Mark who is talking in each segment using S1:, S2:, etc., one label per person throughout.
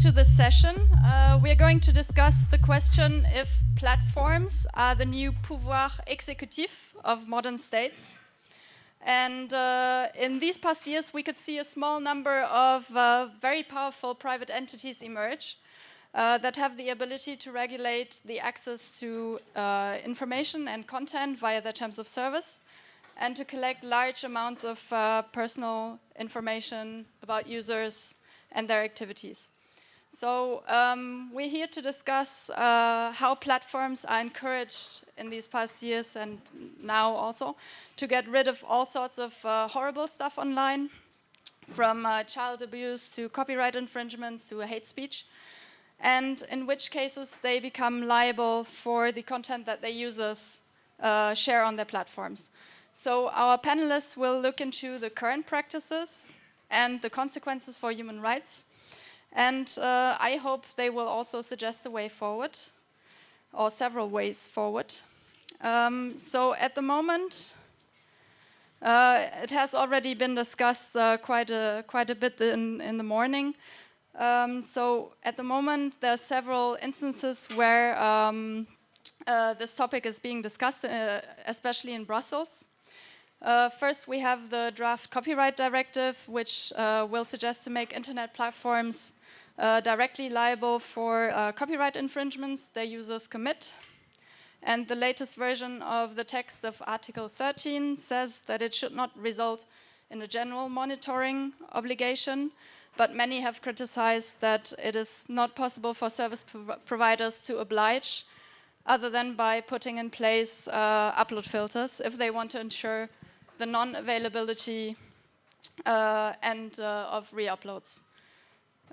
S1: to the session. Uh, we are going to discuss the question if platforms are the new pouvoir exécutif of modern states. And uh, in these past years, we could see a small number of uh, very powerful private entities emerge uh, that have the ability to regulate the access to uh, information and content via their terms of service and to collect large amounts of uh, personal information about users and their activities. So um, we're here to discuss uh, how platforms are encouraged in these past years and now also to get rid of all sorts of uh, horrible stuff online, from uh, child abuse to copyright infringements to hate speech, and in which cases they become liable for the content that their users uh, share on their platforms. So our panelists will look into the current practices and the consequences for human rights and uh, I hope they will also suggest a way forward, or several ways forward. Um, so at the moment, uh, it has already been discussed uh, quite, a, quite a bit in, in the morning. Um, so at the moment, there are several instances where um, uh, this topic is being discussed, uh, especially in Brussels. Uh, first, we have the draft copyright directive, which uh, will suggest to make internet platforms uh, directly liable for uh, copyright infringements their users commit. And the latest version of the text of Article 13 says that it should not result in a general monitoring obligation, but many have criticized that it is not possible for service prov providers to oblige other than by putting in place uh, upload filters if they want to ensure the non-availability uh, and uh, of re-uploads.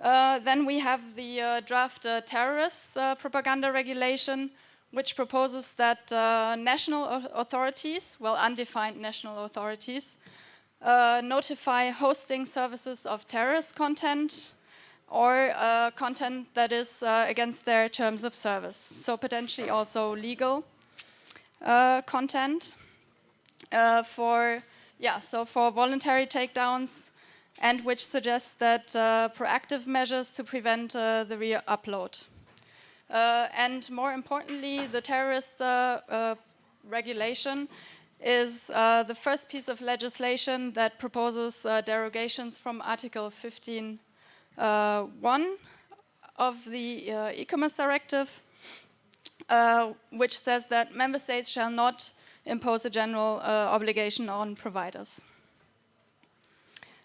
S1: Uh, then we have the uh, draft uh, terrorist uh, propaganda regulation, which proposes that uh, national authorities, well, undefined national authorities, notify hosting services of terrorist content or content that is against their terms of service. So potentially also legal content for, yeah, so for voluntary takedowns, and which suggests that uh, proactive measures to prevent uh, the re-upload. Uh, and more importantly, the terrorist uh, uh, regulation is uh, the first piece of legislation that proposes derogations from Article 15.1 of the e-commerce directive, which says that member states shall not impose a general obligation on providers.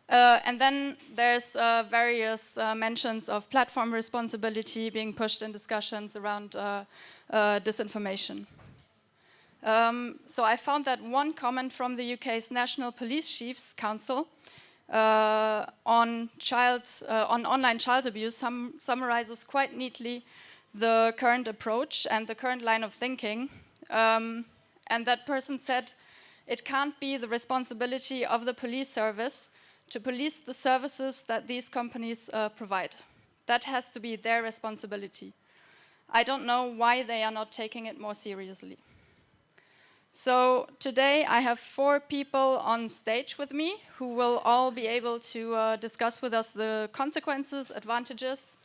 S1: Uh, and then there's uh, various uh, mentions of platform responsibility being pushed in discussions around uh, uh, disinformation. Um, so I found that one comment from the UK's National Police Chiefs Council uh, on, child, on online child abuse sum summarizes quite neatly the current approach and the current line of thinking. Um, and that person said, it can't be the responsibility of the police service to police the services that these companies uh, provide. That has to be their responsibility. I don't know why they are not taking it more seriously. So today I have four people on stage with me who will all be able to uh, discuss with us the consequences, advantages,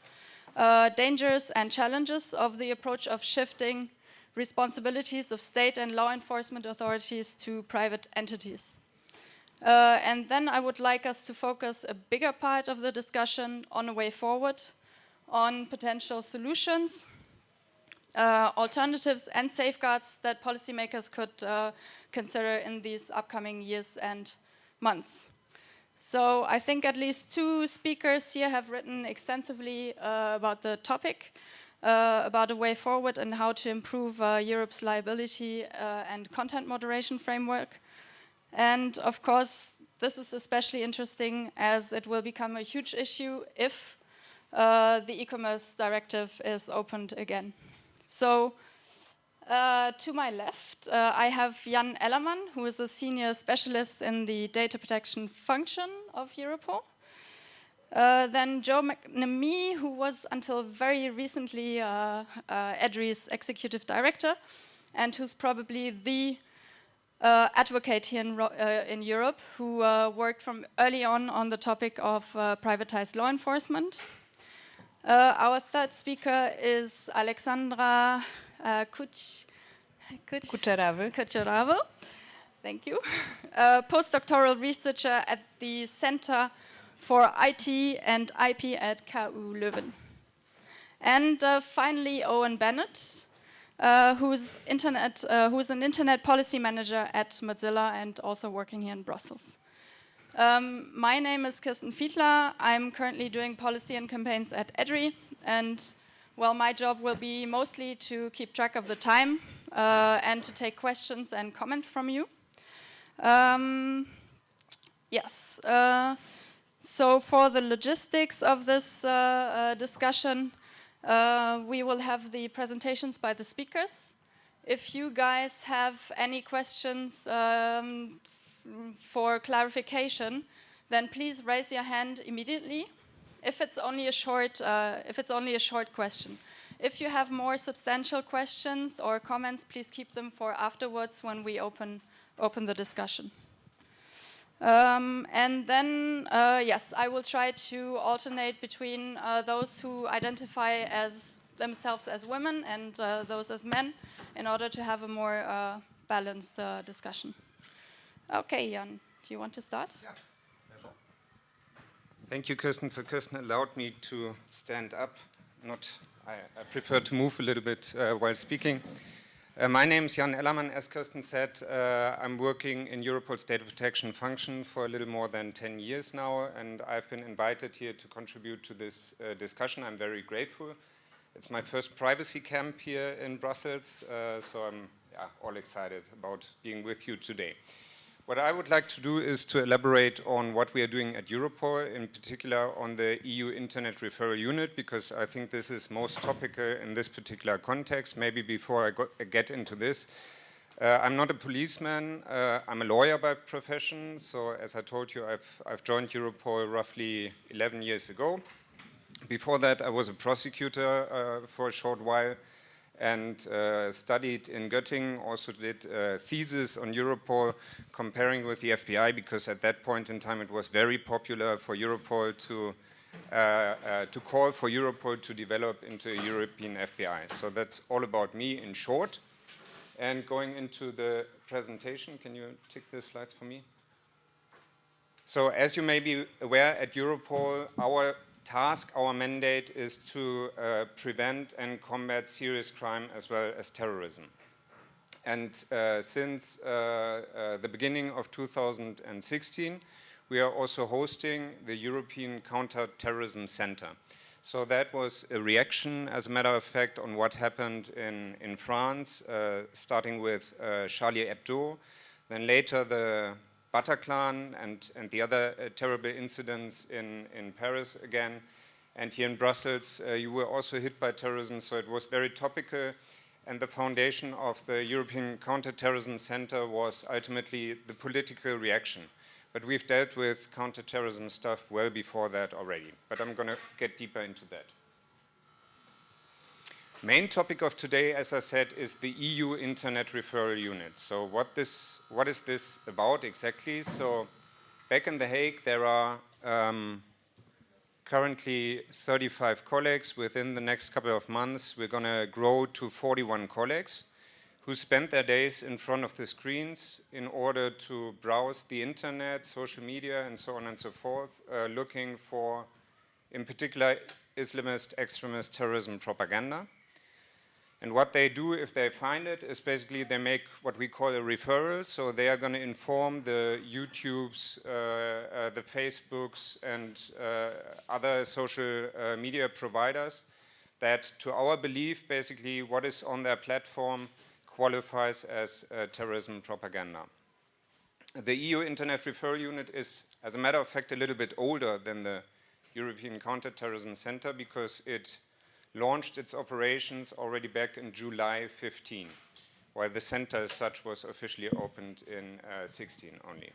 S1: uh, dangers and challenges of the approach of shifting responsibilities of state and law enforcement authorities to private entities. Uh, and then I would like us to focus a bigger part of the discussion on a way forward, on potential solutions, uh, alternatives and safeguards that policymakers could uh, consider in these upcoming years and months. So I think at least two speakers here have written extensively uh, about the topic, uh, about a way forward and how to improve uh, Europe's liability and content moderation framework. And of course, this is especially interesting as it will become a huge issue if uh, the e-commerce directive is opened again. So uh, to my left, uh, I have Jan Ellermann, who is a senior specialist in the data protection function of Europol. Uh, then Joe McNamee, who was until very recently uh, uh, EDRI's executive director, and who's probably the uh, advocate here in, uh, in Europe who uh, worked from early on on the topic of uh, privatized law enforcement. Uh, our third speaker is Alexandra uh, Kuch Kuch Kucheravo. Thank you. A postdoctoral researcher at the Center for IT and IP at KU Leuven. And uh, finally, Owen Bennett, uh, who's, internet, uh, who's an internet policy manager at Mozilla and also working here in Brussels. Um, my name is Kirsten Fiedler. I'm currently doing policy and campaigns at EDRI. And well, my job will be mostly to keep track of the time uh, and to take questions and comments from you. Um, yes. Uh, so for the logistics of this uh, uh discussion, uh, we will have the presentations by the speakers. If you guys have any questions um, for clarification, then please raise your hand immediately. If it's only a short, uh, if it's only a short question. If you have more substantial questions or comments, please keep them for afterwards when we open open the discussion. Um, and then, uh, yes, I will try to alternate between uh, those who identify as themselves as women and uh, those as men in order to have a more uh, balanced uh, discussion. Okay, Jan, do you want to start? Yeah.
S2: Thank you, Kirsten. So Kirsten allowed me to stand up. Not, I, I prefer to move a little bit uh, while speaking. Uh, my name is Jan Ellermann. As Kirsten said, uh, I'm working in Europol's data protection function for a little more than 10 years now, and I've been invited here to contribute to this uh, discussion. I'm very grateful. It's my first privacy camp here in Brussels, uh, so I'm yeah, all excited about being with you today. What I would like to do is to elaborate on what we are doing at Europol, in particular on the EU Internet Referral Unit, because I think this is most topical in this particular context. Maybe before I, get into this, uh, I'm not a policeman, uh, I'm a lawyer by profession, so as I told you, I've, I've joined Europol roughly 11 years ago. Before that, I was a prosecutor uh, for a short while, and uh, studied in Göttingen, also did a thesis on Europol comparing with the FBI because at that point in time it was very popular for Europol to uh, uh, to call for Europol to develop into a European FBI. So that's all about me in short. And going into the presentation, can you tick the slides for me? So as you may be aware, at Europol, our task, our mandate is to uh, prevent and combat serious crime as well as terrorism. And uh, since uh, uh the beginning of 2016, we are also hosting the European Counterterrorism Center. So that was a reaction, as a matter of fact, on what happened in, in France, uh, starting with uh, Charlie Hebdo, then later the Bataclan and, and the other uh, terrible incidents in, in Paris again. And here in Brussels, uh, you were also hit by terrorism, so it was very topical. And the foundation of the European Counterterrorism Center was ultimately the political reaction. But we've dealt with counterterrorism stuff well before that already. But I'm going to get deeper into that. Main topic of today, as I said, is the EU Internet Referral Unit. So what, this, what is this about exactly? So back in The Hague, there are um, currently 35 colleagues. Within the next couple of months, we're going to grow to 41 colleagues who spend their days in front of the screens in order to browse the internet, social media, and so on and so forth, uh, looking for, in particular, Islamist extremist terrorism propaganda. And what they do if they find it is basically they make what we call a referral. So they are going to inform the YouTubes, uh, uh, the Facebooks, and uh, other social uh, media providers that to our belief, basically what is on their platform qualifies as uh, terrorism propaganda. The EU Internet Referral Unit is, as a matter of fact, a little bit older than the European Counterterrorism Center because it launched its operations already back in July 15, while the center as such was officially opened in uh, 16 only.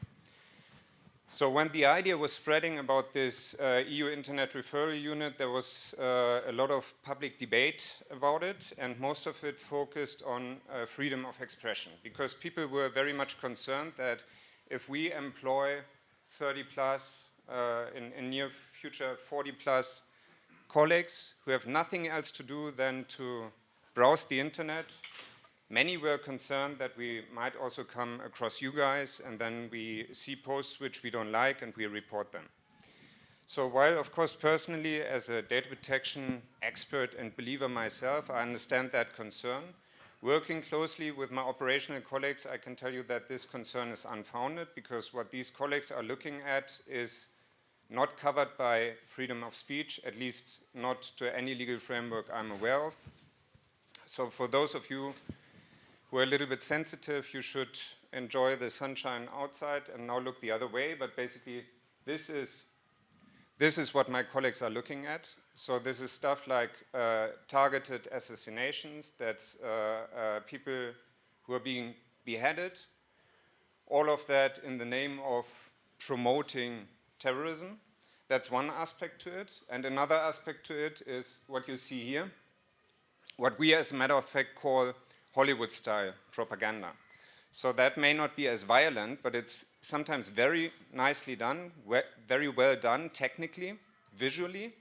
S2: So when the idea was spreading about this uh, EU Internet Referral Unit, there was uh, a lot of public debate about it, and most of it focused on uh, freedom of expression, because people were very much concerned that if we employ 30 plus, uh, in, in near future 40 plus colleagues who have nothing else to do than to browse the internet. Many were concerned that we might also come across you guys and then we see posts which we don't like and we report them. So while, of course, personally, as a data protection expert and believer myself, I understand that concern, working closely with my operational colleagues, I can tell you that this concern is unfounded because what these colleagues are looking at is not covered by freedom of speech, at least not to any legal framework I'm aware of. So for those of you who are a little bit sensitive, you should enjoy the sunshine outside and now look the other way. But basically, this is this is what my colleagues are looking at. So this is stuff like uh, targeted assassinations, that's uh, uh, people who are being beheaded, all of that in the name of promoting terrorism. That's one aspect to it. And another aspect to it is what you see here, what we as a matter of fact call Hollywood-style propaganda. So that may not be as violent, but it's sometimes very nicely done, very well done technically, visually.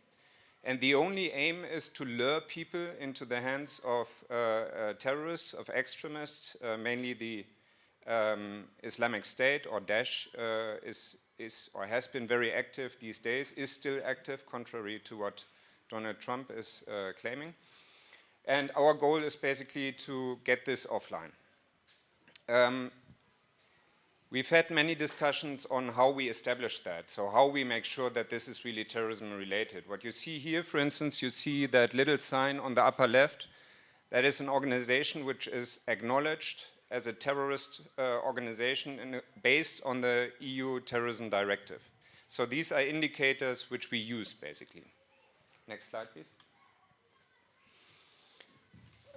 S2: And the only aim is to lure people into the hands of uh, uh, terrorists, of extremists, uh, mainly the um, Islamic State or Daesh uh, is, is or has been very active these days, is still active, contrary to what Donald Trump is uh, claiming. And our goal is basically to get this offline. Um, we've had many discussions on how we establish that, so how we make sure that this is really terrorism related. What you see here, for instance, you see that little sign on the upper left, that is an organization which is acknowledged as a terrorist uh, organization a, based on the EU terrorism directive. So these are indicators which we use basically. Next slide please.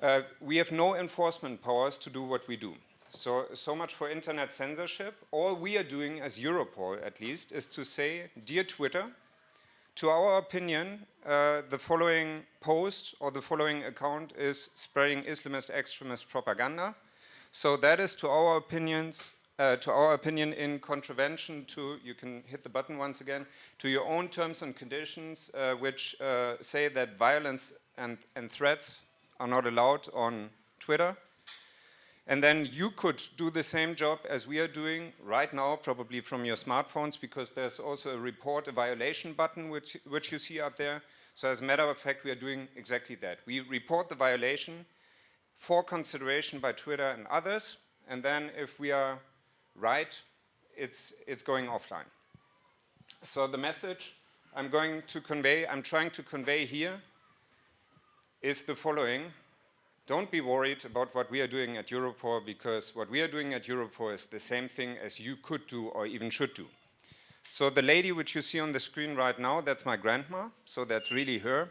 S2: Uh, we have no enforcement powers to do what we do. So, so much for internet censorship. All we are doing as Europol, at least, is to say, dear Twitter, to our opinion, uh, the following post or the following account is spreading Islamist extremist propaganda. So that is to our opinions, uh, to our opinion in contravention to, you can hit the button once again, to your own terms and conditions uh, which uh, say that violence and, and threats are not allowed on Twitter. And then you could do the same job as we are doing right now, probably from your smartphones, because there's also a report, a violation button, which, which you see up there. So as a matter of fact, we are doing exactly that. We report the violation for consideration by Twitter and others, and then if we are right, it's, it's going offline. So the message I'm going to convey, I'm trying to convey here, is the following. Don't be worried about what we are doing at Europol because what we are doing at Europol is the same thing as you could do or even should do. So the lady which you see on the screen right now, that's my grandma, so that's really her.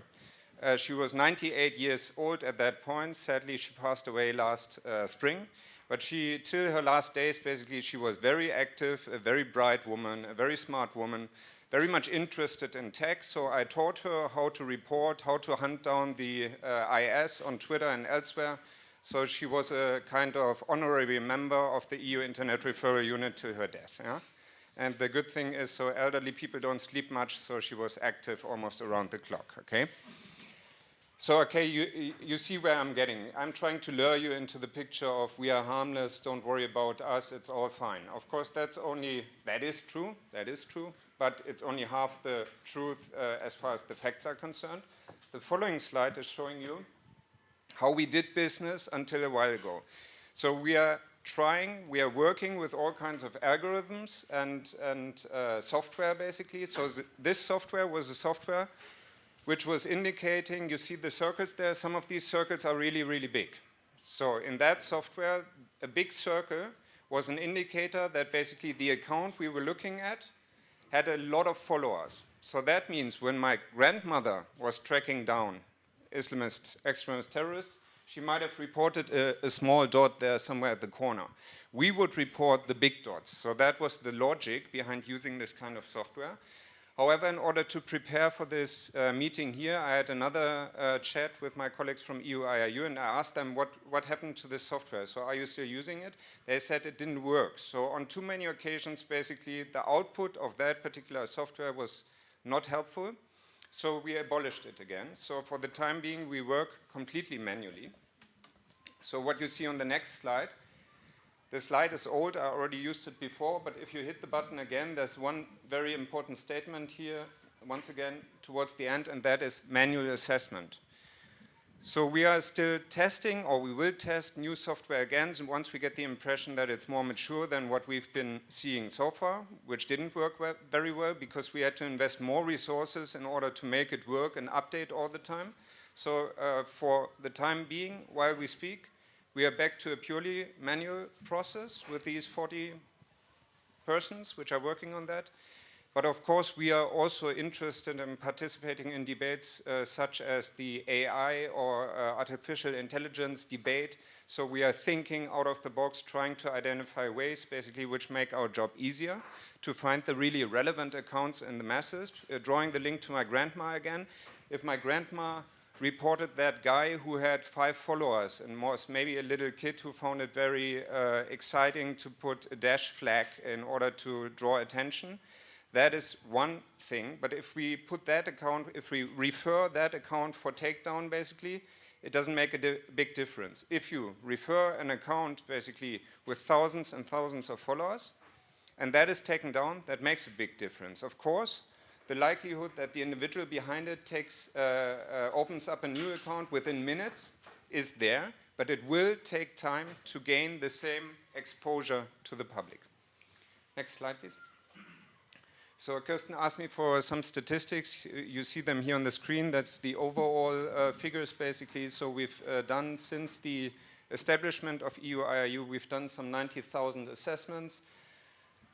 S2: Uh, she was 98 years old at that point. Sadly, she passed away last uh, spring. But she, till her last days, basically, she was very active, a very bright woman, a very smart woman, very much interested in tech, so I taught her how to report, how to hunt down the uh, IS on Twitter and elsewhere. So she was a kind of honorary member of the EU Internet Referral Unit till her death. Yeah? And the good thing is, so elderly people don't sleep much, so she was active almost around the clock, okay? So, okay, you, you see where I'm getting. I'm trying to lure you into the picture of we are harmless, don't worry about us, it's all fine. Of course, that's only, that is true, that is true but it's only half the truth uh, as far as the facts are concerned. The following slide is showing you how we did business until a while ago. So we are trying, we are working with all kinds of algorithms and, and uh, software basically. So th this software was a software which was indicating, you see the circles there, some of these circles are really, really big. So in that software, a big circle was an indicator that basically the account we were looking at had a lot of followers. So that means when my grandmother was tracking down Islamist extremist terrorists, she might have reported a, a, small dot there somewhere at the corner. We would report the big dots. So that was the logic behind using this kind of software. However, in order to prepare for this uh, meeting here, I had another uh, chat with my colleagues from EU IRU and I asked them what, what happened to this software. So are you still using it? They said it didn't work. So on too many occasions, basically, the output of that particular software was not helpful. So we abolished it again. So for the time being, we work completely manually. So what you see on the next slide, the slide is old, I already used it before, but if you hit the button again, there's one very important statement here, once again, towards the end, and that is manual assessment. So we are still testing, or we will test new software again and once we get the impression that it's more mature than what we've been seeing so far, which didn't work well, very well because we had to invest more resources in order to make it work and update all the time. So uh, for the time being, while we speak, we are back to a purely manual process with these 40 persons which are working on that. But of course, we are also interested in participating in debates uh, such as the AI or uh, artificial intelligence debate. So we are thinking out of the box, trying to identify ways basically which make our job easier to find the really relevant accounts in the masses. Uh, drawing the link to my grandma again. If my grandma reported that guy who had five followers and was maybe a little kid who found it very uh, exciting to put a Daesh flag in order to draw attention, that is one thing, but if we put that account, if we refer that account for takedown basically, it doesn't make a di big difference. If you refer an account basically with thousands and thousands of followers, and that is taken down, that makes a big difference. Of course, the likelihood that the individual behind it takes, uh, uh, opens up a new account within minutes is there, but it will take time to gain the same exposure to the public. Next slide, please. So Kirsten asked me for some statistics. You see them here on the screen. That's the overall uh, figures basically. So we've uh, done since the establishment of EU IRU, we've done some 90,000 assessments.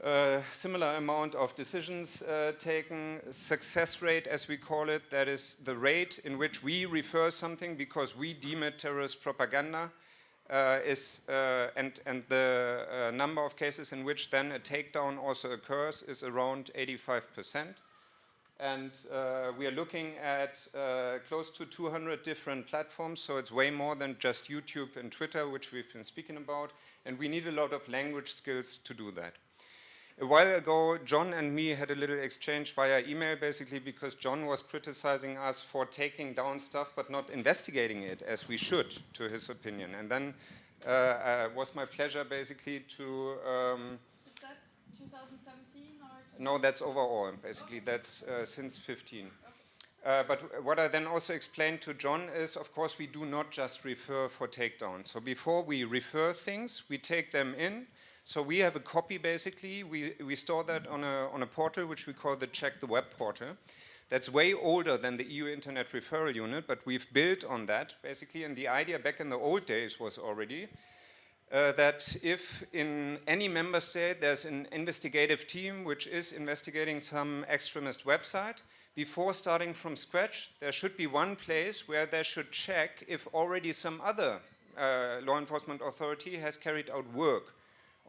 S2: Uh, similar amount of decisions uh, taken, success rate as we call it, that is the rate in which we refer something because we deem it terrorist propaganda uh, is, uh, and, and the uh, number of cases in which then a takedown also occurs is around 85%. And we are looking at close to 200 different platforms, so it's way more than just YouTube and Twitter, which we've been speaking about, and we need a lot of language skills to do that. A while ago, John and me had a little exchange via email basically because John was criticizing us for taking down stuff but not investigating it as we should, to his opinion. And then uh, uh, was my pleasure basically to...
S1: Um, Is that 2017 or?
S2: No, that's overall, basically. Okay. That's uh, since 15. Uh, but what I then also explained to John is, of course, we do not just refer for takedown. So before we refer things, we take them in, so we have a copy basically, we, we store that on a, on a portal which we call the Check the Web portal. That's way older than the EU Internet Referral Unit, but we've built on that basically, and the idea back in the old days was already uh, that if in any member state there's an investigative team which is investigating some extremist website, before starting from scratch, there should be one place where they should check if already some other uh, law enforcement authority has carried out work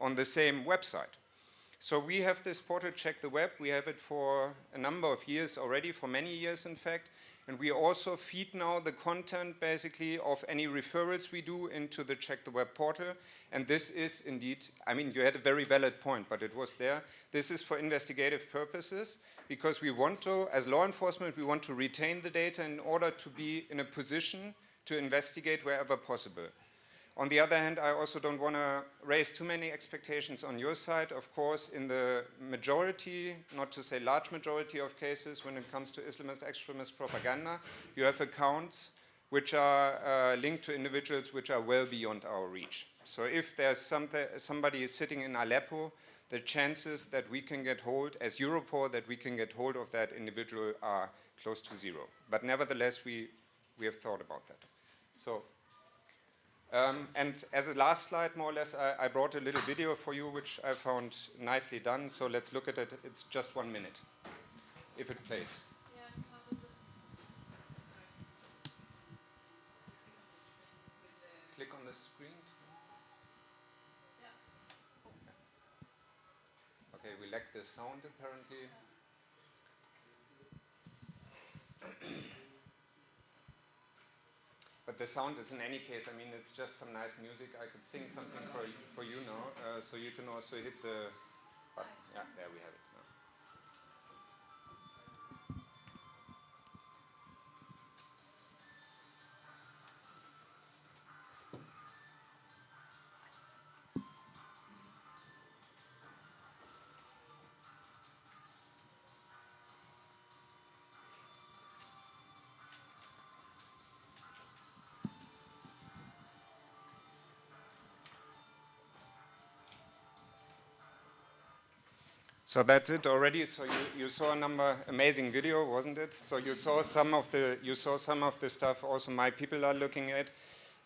S2: on the same website. So we have this portal Check the Web. We have it for a number of years already, for many years in fact. And we also feed now the content basically of any referrals we do into the Check the Web portal. And this is indeed, I mean, you had a very valid point, but it was there. This is for investigative purposes because we want to, as law enforcement, we want to retain the data in order to be in a position to investigate wherever possible. On the other hand, I also don't want to raise too many expectations on your side. Of course, in the majority, not to say large majority of cases, when it comes to Islamist extremist propaganda, you have accounts which are uh, linked to individuals which are well beyond our reach. So if there's somebody is sitting in Aleppo, the chances that we can get hold, as Europol, that we can get hold of that individual are close to zero. But nevertheless, we, we have thought about that. So um, and as a last slide, more or less, I, I, brought a little video for you, which I found nicely done. So let's look at it. It's just one minute, if it plays. Click on the screen. Okay, we lack the sound apparently. But the sound is in any case, I mean, it's just some nice music. I could sing something for, for you now, uh, so you can also hit the button. Yeah, there we have it. So that's it already. So you, you saw a number amazing video, wasn't it? So you saw some of the you saw some of the stuff also my people are looking at.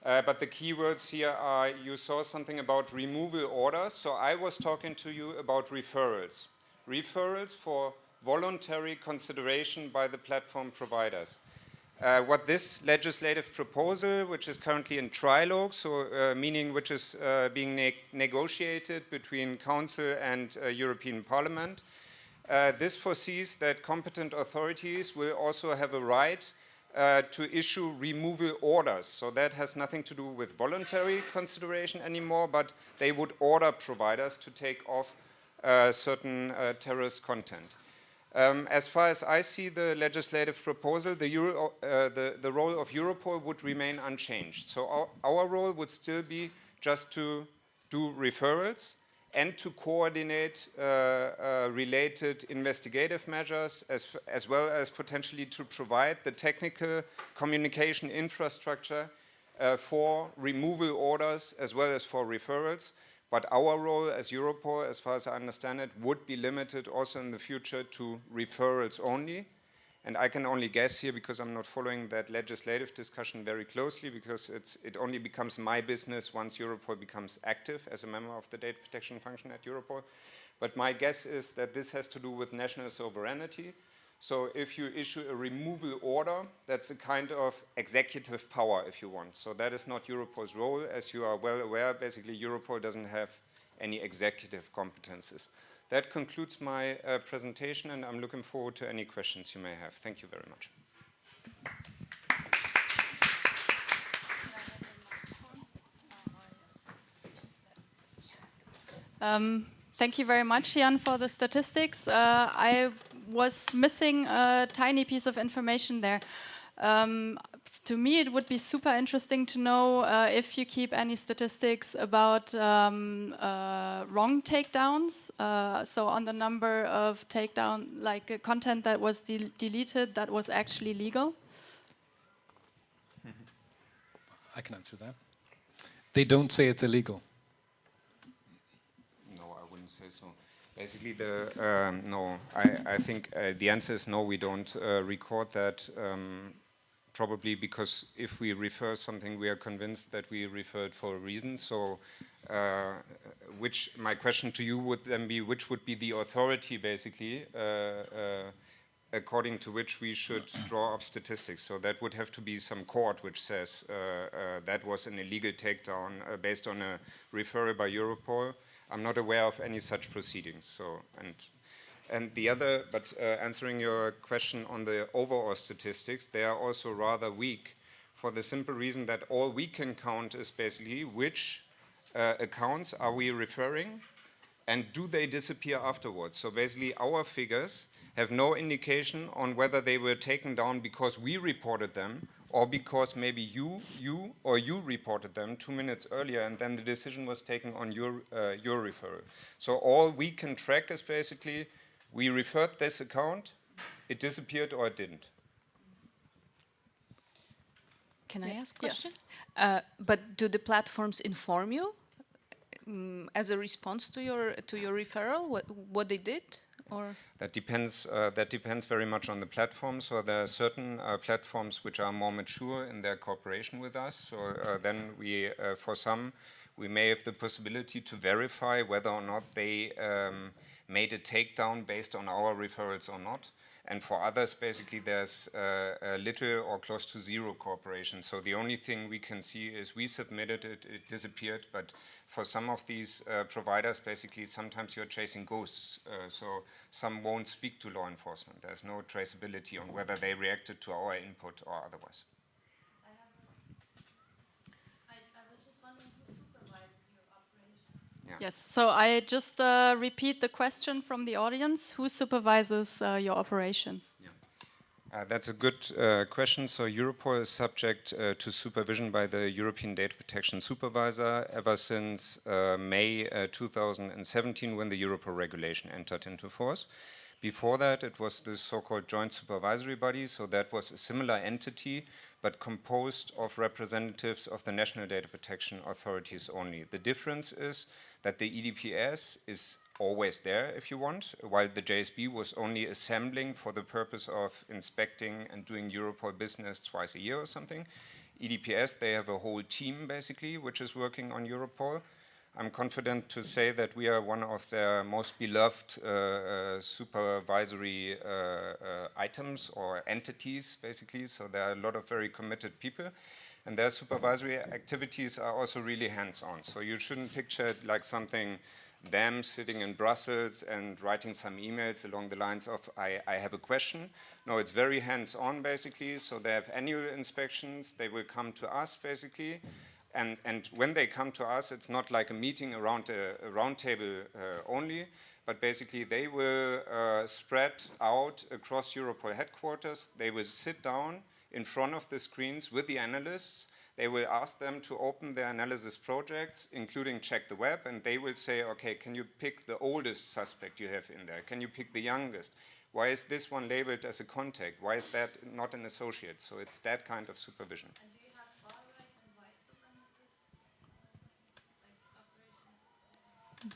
S2: Uh, but the keywords here are you saw something about removal orders. So I was talking to you about referrals. Referrals for voluntary consideration by the platform providers. Uh, what this legislative proposal, which is currently in trilogue, so uh, meaning which is uh, being ne negotiated between Council and uh, European Parliament, uh, this foresees that competent authorities will also have a right uh, to issue removal orders. So that has nothing to do with voluntary consideration anymore, but they would order providers to take off certain terrorist content. Um, as far as I see the legislative proposal, the, Euro, uh, the, the, role of Europol would remain unchanged. So our, our, role would still be just to do referrals and to coordinate uh, uh, related investigative measures as, as well as potentially to provide the technical communication infrastructure uh, for removal orders as well as for referrals but our role as Europol, as far as I understand it, would be limited also in the future to referrals only. And I can only guess here because I'm not following that legislative discussion very closely because it only becomes my business once Europol becomes active as a member of the data protection function at Europol. But my guess is that this has to do with national sovereignty so if you issue a removal order, that's a kind of executive power, if you want. So that is not Europol's role. As you are well aware, basically Europol doesn't have any executive competences. That concludes my uh, presentation, and I'm looking forward to any questions you may have. Thank you very much.
S1: Um, thank you very much, Jan, for the statistics. Uh, I was missing a tiny piece of information there. Um, to me, it would be super interesting to know uh, if you keep any statistics about um, uh, wrong takedowns. Uh, so on the number of takedown, like uh, content that was de deleted that was actually legal.
S3: I can answer that. They don't say it's illegal.
S2: Basically, the um, no. I, I think uh, the answer is no. We don't uh, record that. Um, probably because if we refer something, we are convinced that we referred for a reason. So, uh, which my question to you would then be, which would be the authority, basically, uh, uh, according to which we should draw up statistics. So that would have to be some court which says uh, that was an illegal takedown based on a referral by Europol. I'm not aware of any such proceedings. So, and, and the other, but uh, answering your question on the overall statistics, they are also rather weak for the simple reason that all we can count is basically which uh, accounts are we referring and do they disappear afterwards. So basically our figures have no indication on whether they were taken down because we reported them or because maybe you, you or you reported them two minutes earlier and then the decision was taken on your, uh, your referral. So all we can track is basically we referred this account, it disappeared or it didn't.
S4: Can I ask a question? Yes. Uh, but do the platforms inform you um, as a response to your to your referral what what they did? Or?
S2: That depends uh, that depends very much on the platform. So there are certain uh, platforms which are more mature in their cooperation with us. So uh, then we uh, for some we may have the possibility to verify whether or not they um, made a takedown based on our referrals or not and for others, basically, there's uh, little or close to zero cooperation. So the only thing we can see is we submitted it, it disappeared. But for some of these uh, providers, basically, sometimes you're chasing ghosts. Uh, so some won't speak to law enforcement. There's no traceability on whether they reacted to our input or otherwise.
S1: Yes, so I just uh, repeat the question from the audience. Who supervises uh, your operations? Yeah.
S2: Uh, that's a good uh, question. So Europol is subject uh, to supervision by the European Data Protection Supervisor ever since uh, May 2017 when the Europol regulation entered into force. Before that, it was the so-called joint supervisory body, so that was a similar entity, but composed of representatives of the national data protection authorities only. The difference is that the EDPS is always there if you want, while the JSB was only assembling for the purpose of inspecting and doing Europol business twice a year or something. EDPS, they have a whole team basically, which is working on Europol. I'm confident to say that we are one of their most beloved uh, uh, supervisory uh, uh items or entities, basically. So there are a lot of very committed people. And their supervisory activities are also really hands-on. So you shouldn't picture it like something them sitting in Brussels and writing some emails along the lines of, I, I have a question. No, it's very hands-on basically. So they have annual inspections. They will come to us basically. And, and when they come to us, it's not like a meeting around a, a round table uh, only, but basically they will uh, spread out across Europol headquarters. They will sit down in front of the screens with the analysts they will ask them to open their analysis projects, including check the web, and they will say, okay, can you pick the oldest suspect you have in there? Can you pick the youngest? Why is this one labeled as a contact? Why is that not an associate? So it's that kind of supervision.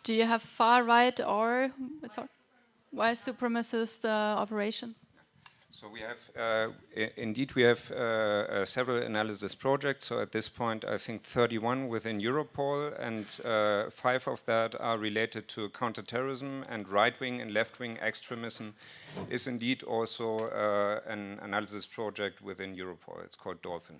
S1: Do you have far right or sorry, white supremacist uh, operations?
S2: So we have, uh, indeed, we have uh, uh, several analysis projects. So at this point, I think 31 within Europol, and uh, five of that are related to counterterrorism and right-wing and left-wing extremism is indeed also uh, an analysis project within Europol. It's called Dolphin.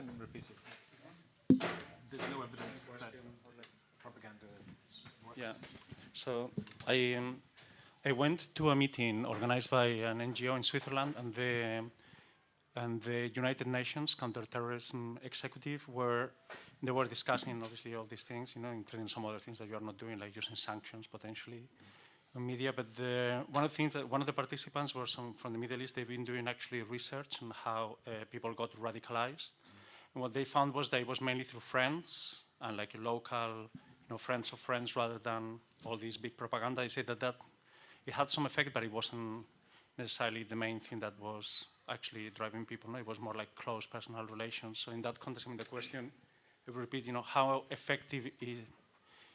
S3: can repeat it. There's no evidence that propaganda works.
S5: Yeah. So I um, I went to a meeting organized by an NGO in Switzerland and the and the United Nations Counterterrorism Executive were they were discussing obviously all these things, you know, including some other things that you are not doing, like using sanctions potentially on media. But the, one of the things that one of the participants was some, from the Middle East. They've been doing actually research on how uh, people got radicalized, and what they found was that it was mainly through friends and like local, you know, friends of friends rather than all these big propaganda. They said that that it had some effect, but it wasn't necessarily the main thing that was actually driving people. No, it was more like close personal relations. So in that context, I mean, the question repeat, you know, how effective it,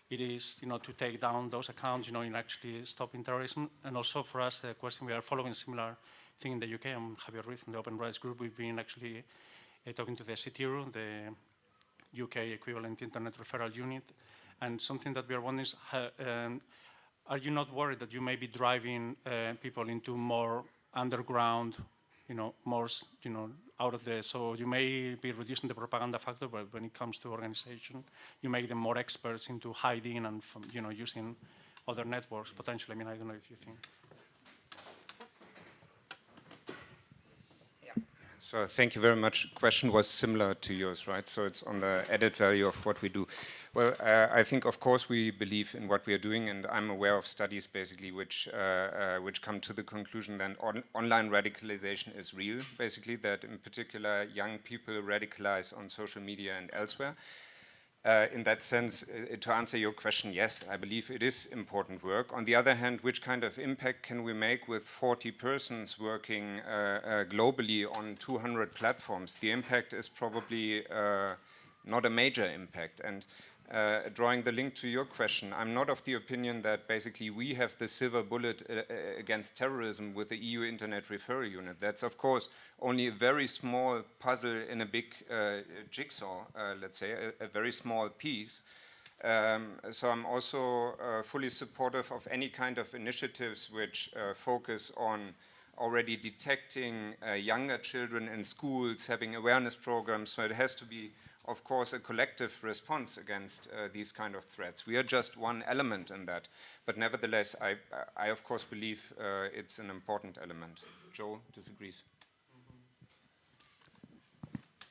S5: it is, you know, to take down those accounts, you know, in actually stopping terrorism. And also for us, the question, we are following similar thing in the UK. I'm Javier Ruiz from the Open Rights Group. We've been actually uh, talking to the CTIRU, the UK equivalent Internet Referral Unit. And something that we are wondering is, um, are you not worried that you may be driving uh, people into more underground, you know, more, you know, out of the, so you may be reducing the propaganda factor, but when it comes to organization, you make them more experts into hiding and, you know, using other networks potentially. I mean, I don't know if you think.
S2: So thank you very much. Question was similar to yours, right? So it's on the added value of what we do. Well, uh, I think, of course, we believe in what we are doing, and I'm aware of studies basically which uh, uh, which come to the conclusion that on online radicalization is real, basically, that in particular young people radicalize on social media and elsewhere. Uh, in that sense, uh, to answer your question, yes, I believe it is important work. On the other hand, which kind of impact can we make with 40 persons working uh, uh globally on 200 platforms? The impact is probably uh, not a major impact. And uh, drawing the link to your question, I'm not of the opinion that basically we have the silver bullet uh, uh, against terrorism with the EU Internet Referral Unit. That's of course only a very small puzzle in a big uh, jigsaw, uh, let's say, a, a, very small piece. Um, so I'm also uh, fully supportive of any kind of initiatives which focus on already detecting younger children in schools, having awareness programs, so it has to be of course, a collective response against uh, these kind of threats. We are just one element in that. But nevertheless, I, I of course believe uh, it's an important element. Joe disagrees.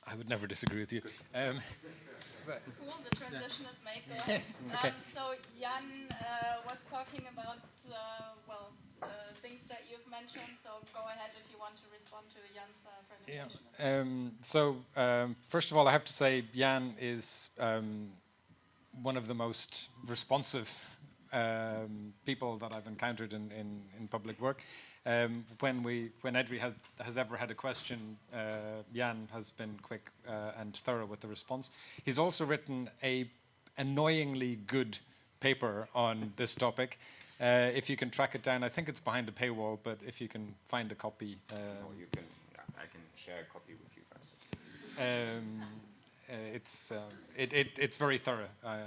S6: I would never disagree with you. Um,
S1: Cool, the transition is made there.
S6: Okay.
S1: Um, so Jan uh, was talking about, uh, well, things that you've mentioned, so go ahead if you want to respond to Jan's uh,
S6: yeah. Um, so um, first of all, I have to say Jan is um, one of the most responsive um, people that I've encountered in, in, in public work. Um, when we, when EDRi has, has ever had a question, uh, Jan has been quick uh, and thorough with the response. He's also written a annoyingly good paper on this topic. Uh, if you can track it down, I think it's behind a paywall, but if you can find a copy.
S2: Or
S6: Um,
S2: you can, I can share a copy with you guys.
S6: um, uh, it's, uh, it, it, it's very thorough uh,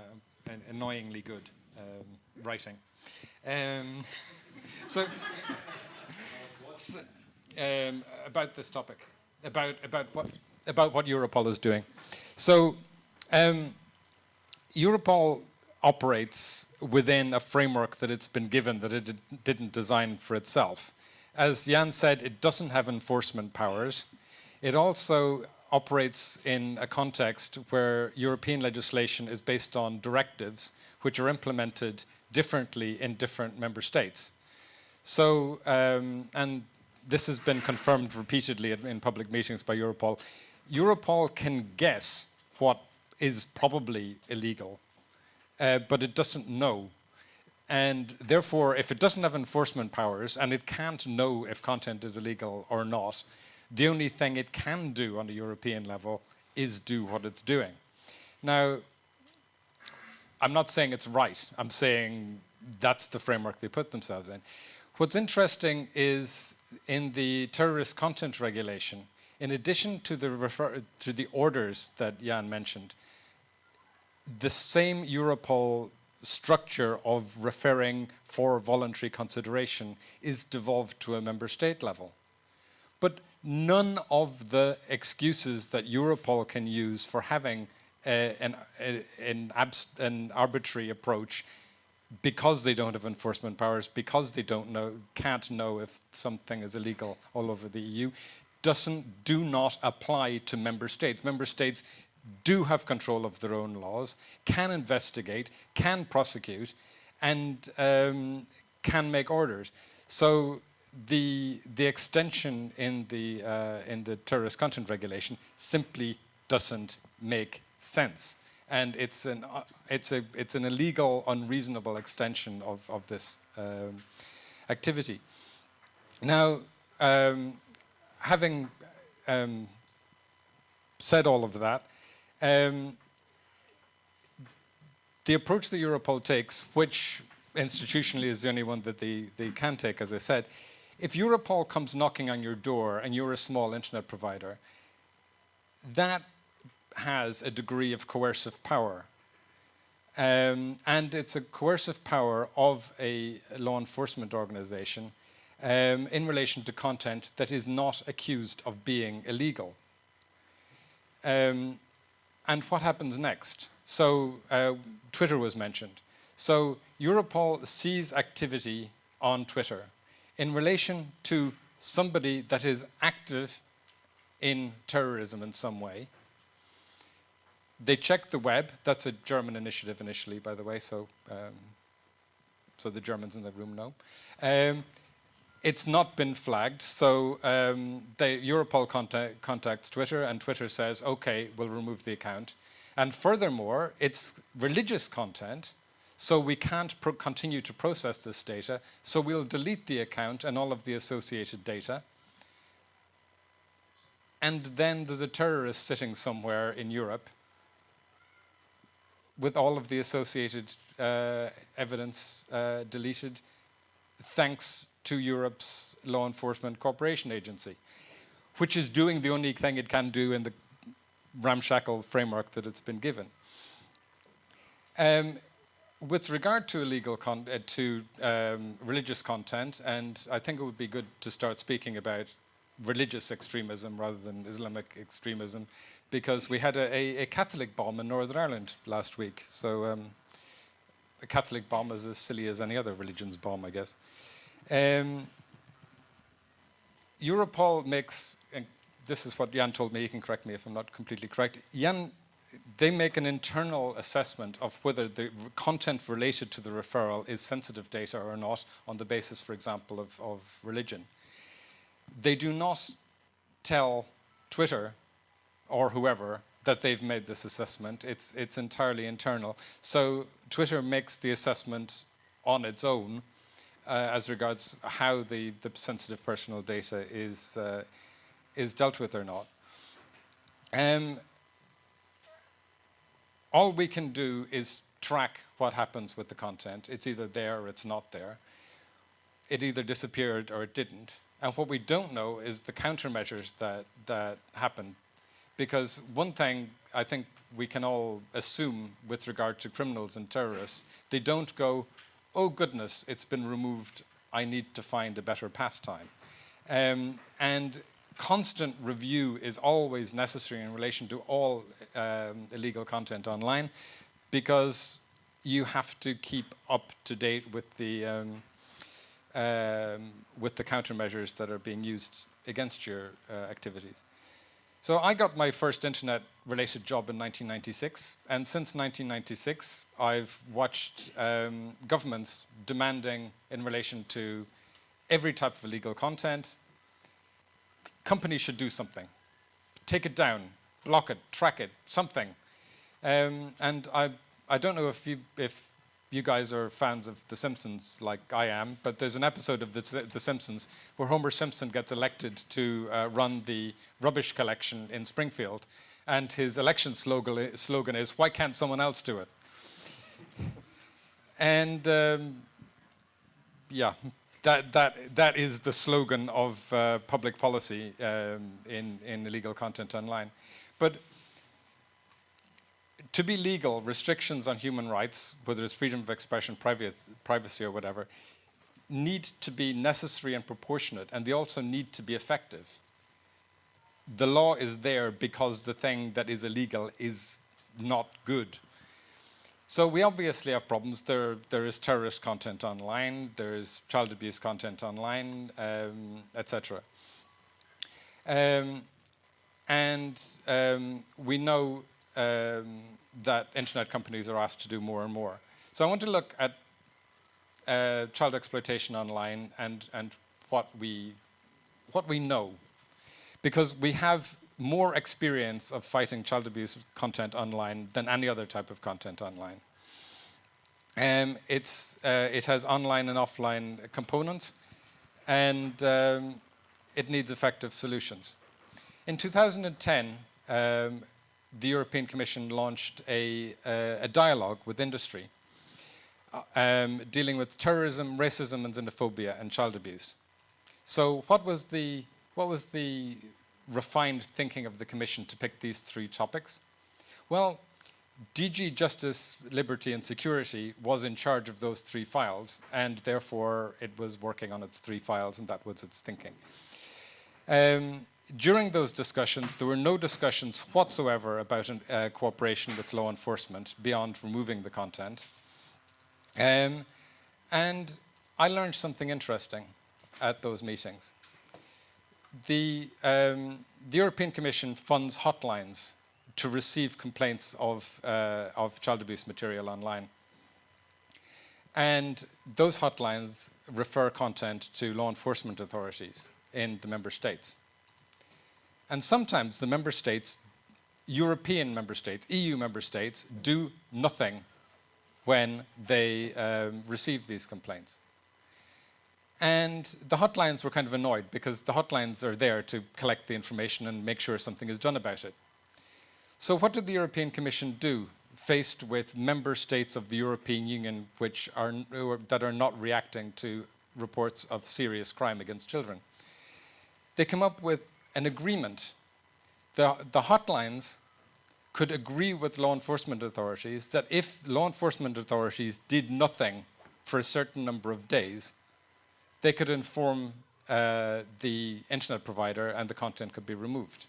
S6: and annoyingly good um, writing. Um, so, so, um, about this topic, about, about, what, about what Europol is doing. So, um, Europol operates within a framework that it's been given that it did, didn't design for itself. As Jan said, it doesn't have enforcement powers. It also operates in a context where European legislation is based on directives which are implemented differently in different member states. So, um, and this has been confirmed repeatedly in public meetings by Europol, Europol can guess what is probably illegal, uh, but it doesn't know. And therefore, if it doesn't have enforcement powers and it can't know if content is illegal or not, the only thing it can do on a European level is do what it's doing. Now, I'm not saying it's right. I'm saying that's the framework they put themselves in. What's interesting is in the terrorist content regulation, in addition to the, to the orders that Jan mentioned, the same Europol structure of referring for voluntary consideration is devolved to a member state level. But none of the excuses that Europol can use for having uh, an, a, an, an arbitrary approach because they don't have enforcement powers, because they don't know, can't know if something is illegal all over the EU, doesn't, do not apply to member states. Member states do have control of their own laws, can investigate, can prosecute, and um, can make orders. So the the extension in the uh, in the terrorist content regulation simply doesn't make sense, and it's an uh, it's a it's an illegal, unreasonable extension of of this um, activity. Now, um, having um, said all of that, um, the approach that Europol takes, which institutionally is the only one that they, they can take, as I said, if Europol comes knocking on your door and you're a small internet provider, that has a degree of coercive power. Um, and it's a coercive power of a law enforcement organization um, in relation to content that is not accused of being illegal. Um, and what happens next? So uh, Twitter was mentioned. So Europol sees activity on Twitter in relation to somebody that is active in terrorism in some way. They check the web. That's a German initiative initially, by the way, so, um, so the Germans in the room know. Um, it's not been flagged, so um, Europol contact, contacts Twitter, and Twitter says, okay, we'll remove the account. And furthermore, it's religious content, so we can't continue to process this data, so we'll delete the account and all of the associated data. And then there's a terrorist sitting somewhere in Europe with all of the associated uh, evidence uh, deleted, thanks to Europe's law enforcement cooperation agency, which is doing the only thing it can do in the ramshackle framework that it's been given. Um, with regard to illegal uh, to um, religious content, and I think it would be good to start speaking about religious extremism rather than Islamic extremism, because we had a, a, a Catholic bomb in Northern Ireland last week. So um, a Catholic bomb is as silly as any other religion's bomb, I guess. Um, Europol makes, and this is what Jan told me, he can correct me if I'm not completely correct. Jan, they make an internal assessment of whether the content related to the referral is sensitive data or not on the basis, for example, of, of religion. They do not tell Twitter or whoever that they've made this assessment. It's, it's entirely internal. So Twitter makes the assessment on its own uh, as regards how the, the sensitive personal data is, uh, is dealt with or not. Um, all we can do is track what happens with the content. It's either there or it's not there. It either disappeared or it didn't. And what we don't know is the countermeasures that, that happened. because one thing I think we can all assume with regard to criminals and terrorists, they don't go, oh goodness, it's been removed, I need to find a better pastime. Um, and constant review is always necessary in relation to all um, illegal content online because you have to keep up to date with the um, um, with the countermeasures that are being used against your uh, activities. So I got my first internet related job in 1996 and since 1996 I've watched um, governments demanding in relation to every type of illegal content, companies should do something. Take it down, block it, track it, something. Um, and I, I don't know if you, if you guys are fans of The Simpsons like I am, but there's an episode of The, the Simpsons where Homer Simpson gets elected to uh, run the rubbish collection in Springfield. And his election slogan, slogan is, why can't someone else do it? And um, yeah, that, that, that is the slogan of uh, public policy um, in, in illegal content online. But to be legal, restrictions on human rights, whether it's freedom of expression, privacy or whatever, need to be necessary and proportionate, and they also need to be effective. The law is there because the thing that is illegal is not good. So we obviously have problems. There, there is terrorist content online, there is child abuse content online, um, etc. Um, and um, we know um, that internet companies are asked to do more and more. So I want to look at uh, child exploitation online and, and what, we, what we know. Because we have more experience of fighting child abuse content online than any other type of content online. Um, it's, uh, it has online and offline components and um, it needs effective solutions. In 2010, um, the European Commission launched a, uh, a dialogue with industry uh, um, dealing with terrorism, racism and xenophobia and child abuse. So what was the, what was the refined thinking of the Commission to pick these three topics? Well, DG Justice, Liberty and Security was in charge of those three files and therefore it was working on its three files and that was its thinking. Um, during those discussions, there were no discussions whatsoever about an, uh, cooperation with law enforcement beyond removing the content. Um, and I learned something interesting at those meetings. The, um, the European Commission funds hotlines to receive complaints of, uh, of child abuse material online. And those hotlines refer content to law enforcement authorities in the member states. And sometimes the member states, European member states, EU member states, do nothing when they um, receive these complaints. And the hotlines were kind of annoyed because the hotlines are there to collect the information and make sure something is done about it. So what did the European Commission do faced with member states of the European Union which are, that are not reacting to reports of serious crime against children? They come up with an agreement. The, the hotlines could agree with law enforcement authorities that if law enforcement authorities did nothing for a certain number of days, they could inform uh, the internet provider and the content could be removed.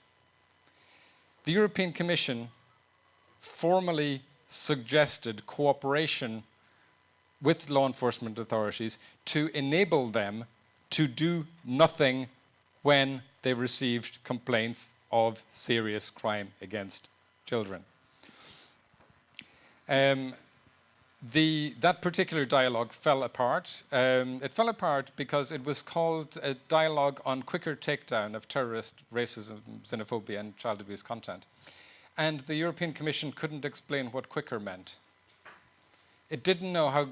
S6: the European Commission formally suggested cooperation with law enforcement authorities to enable them to do nothing when they received complaints of serious crime against children. Um, the, that particular dialogue fell apart. Um, it fell apart because it was called a dialogue on quicker takedown of terrorist, racism, xenophobia and child abuse content. And the European Commission couldn't explain what quicker meant. It didn't know how,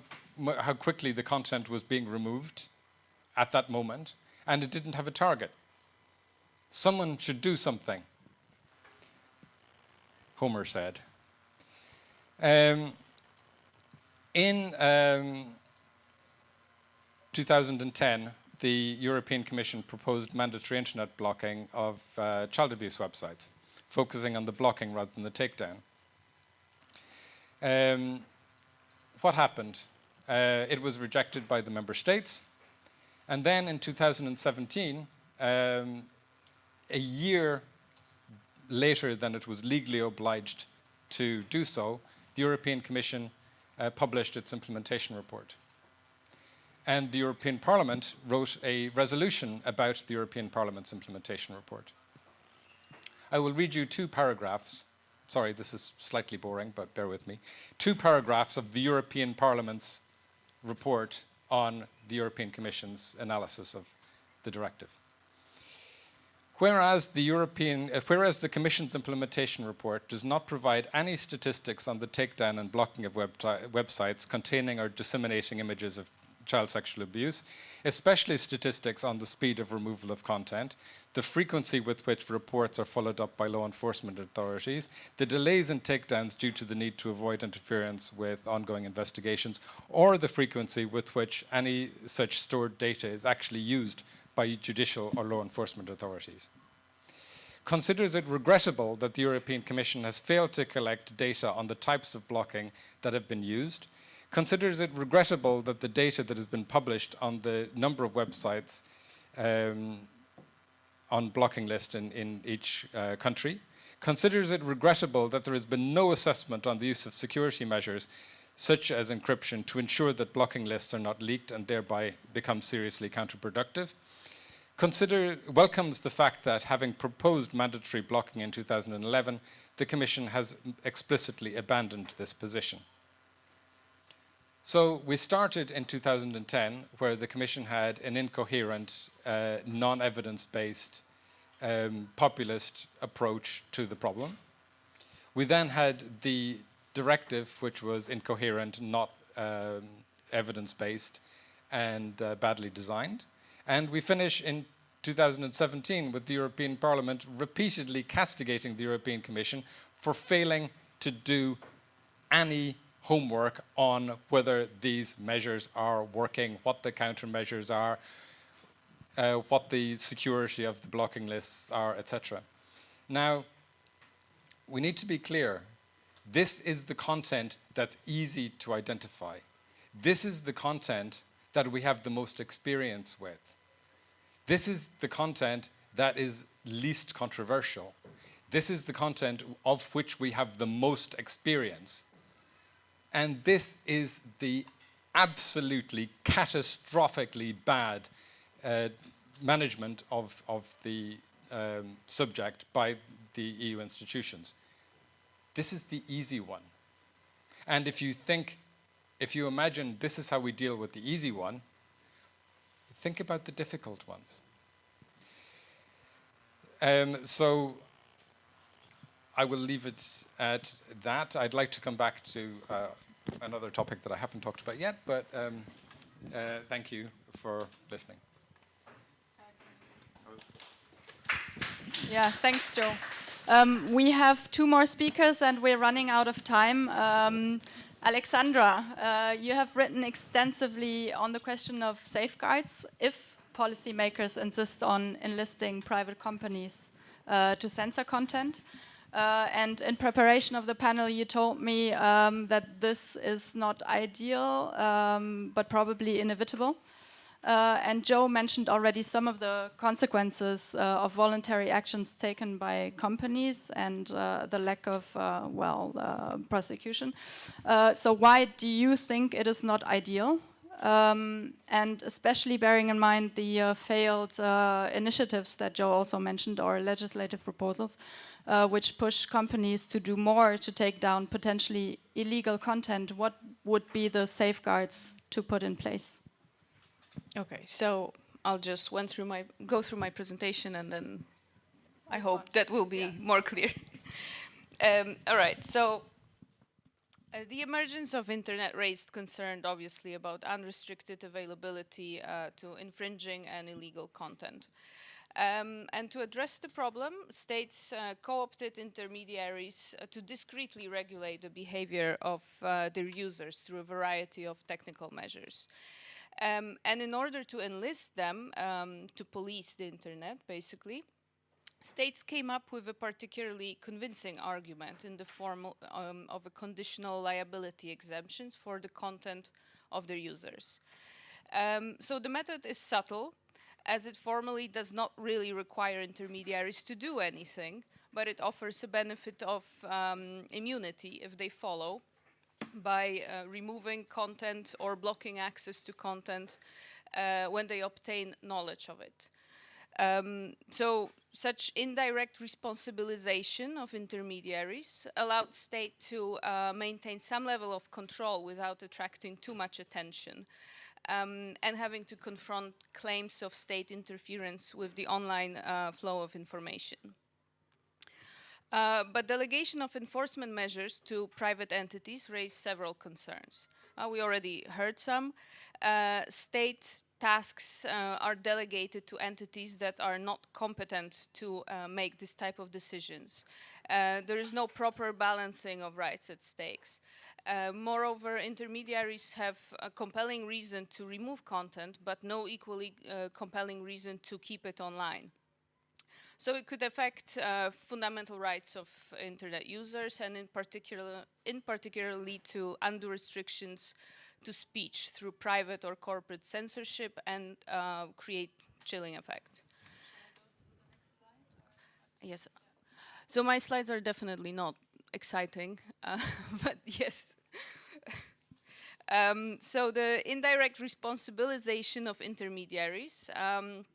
S6: how quickly the content was being removed at that moment, and it didn't have a target. Someone should do something, Homer said. Um, in um, 2010, the European Commission proposed mandatory internet blocking of uh, child abuse websites, focusing on the blocking rather than the takedown. Um, what happened? Uh, it was rejected by the member states. And then in 2017, um, a year later than it was legally obliged to do so, the European Commission uh, published its implementation report. And the European Parliament wrote a resolution about the European Parliament's implementation report. I will read you two paragraphs. Sorry, this is slightly boring, but bear with me. Two paragraphs of the European Parliament's report on the European Commission's analysis of the directive. Whereas the, European, uh, whereas the Commission's implementation report does not provide any statistics on the takedown and blocking of web websites containing or disseminating images of child sexual abuse, especially statistics on the speed of removal of content, the frequency with which reports are followed up by law enforcement authorities, the delays in takedowns due to the need to avoid interference with ongoing investigations, or the frequency with which any such stored data is actually used by judicial or law enforcement authorities. Considers it regrettable that the European Commission has failed to collect data on the types of blocking that have been used, considers it regrettable that the data that has been published on the number of websites um, on blocking list in, in each uh, country, considers it regrettable that there has been no assessment on the use of security measures such as encryption to ensure that blocking lists are not leaked and thereby become seriously counterproductive, consider, welcomes the fact that having proposed mandatory blocking in 2011, the Commission has explicitly abandoned this position. So we started in 2010 where the Commission had an incoherent, uh, non-evidence-based, um, populist approach to the problem. We then had the directive which was incoherent, not um, evidence-based and uh, badly designed. And we finish in 2017 with the European Parliament repeatedly castigating the European Commission for failing to do any homework on whether these measures are working, what the countermeasures are, uh, what the security of the blocking lists are, etc. Now, we need to be clear. This is the content that's easy to identify. This is the content that we have the most experience with. This is the content that is least controversial. This is the content of which we have the most experience. And this is the absolutely catastrophically bad uh, management of, of the um, subject by the EU institutions. This is the easy one. And if you think, if you imagine this is how we deal with the easy one, think about the difficult ones. Um, so I will leave it at that. I'd like to come back to uh, another topic that I haven't talked about yet, but um, uh, thank you for listening.
S1: Yeah, thanks, Joe. Um, we have two more speakers and we're running out of time. Um, Alexandra, uh, you have written extensively on the question of safeguards if policymakers insist on enlisting private companies uh, to censor content. Uh, and in preparation of the panel, you told me um, that this is not ideal, um, but probably inevitable. Uh, and Joe mentioned already some of the consequences uh, of voluntary actions taken by companies and uh, the lack of, uh, well, uh, prosecution. So why do you think it is not ideal? Um, and especially bearing in mind the failed initiatives that Joe also mentioned or legislative proposals, which push companies to do more to take down potentially illegal content, what would be the safeguards to put in place?
S4: Okay, so I'll just went through my go through my presentation and then I hope that will be yes. more clear. um, all right, so uh, the emergence of internet raised concern obviously about unrestricted availability uh, to infringing and illegal content. Um, and to address the problem, states uh, co-opted intermediaries uh, to discreetly regulate the behavior of uh, their users through a variety of technical measures. Um, and in order to enlist them um, to police the internet, basically, states came up with a particularly convincing argument in the form um, of a conditional liability exemptions for the content of their users. Um, so the method is subtle, as it formally does not really require intermediaries to do anything, but it offers a benefit of um, immunity if they follow by uh, removing content or blocking access to content uh, when they obtain knowledge of it. Um, so such indirect responsibilization of intermediaries allowed state to uh, maintain some level of control without attracting too much attention um, and having to confront claims of state interference with the online uh, flow of information. Uh, but delegation of enforcement measures to private entities raised several concerns. Uh, we already heard some. Uh, state tasks uh, are delegated to entities that are not competent to uh, make this type of decisions. there is no proper balancing of rights at stakes. moreover, intermediaries have a compelling reason to remove content, but no equally compelling reason to keep it online. So it could affect uh, fundamental rights of internet users and in particular, in particular lead to undue restrictions to speech through private or corporate censorship and uh, create chilling effect. Yes. So my slides are definitely not exciting, uh, but yes. um, so the indirect responsibilization of intermediaries um,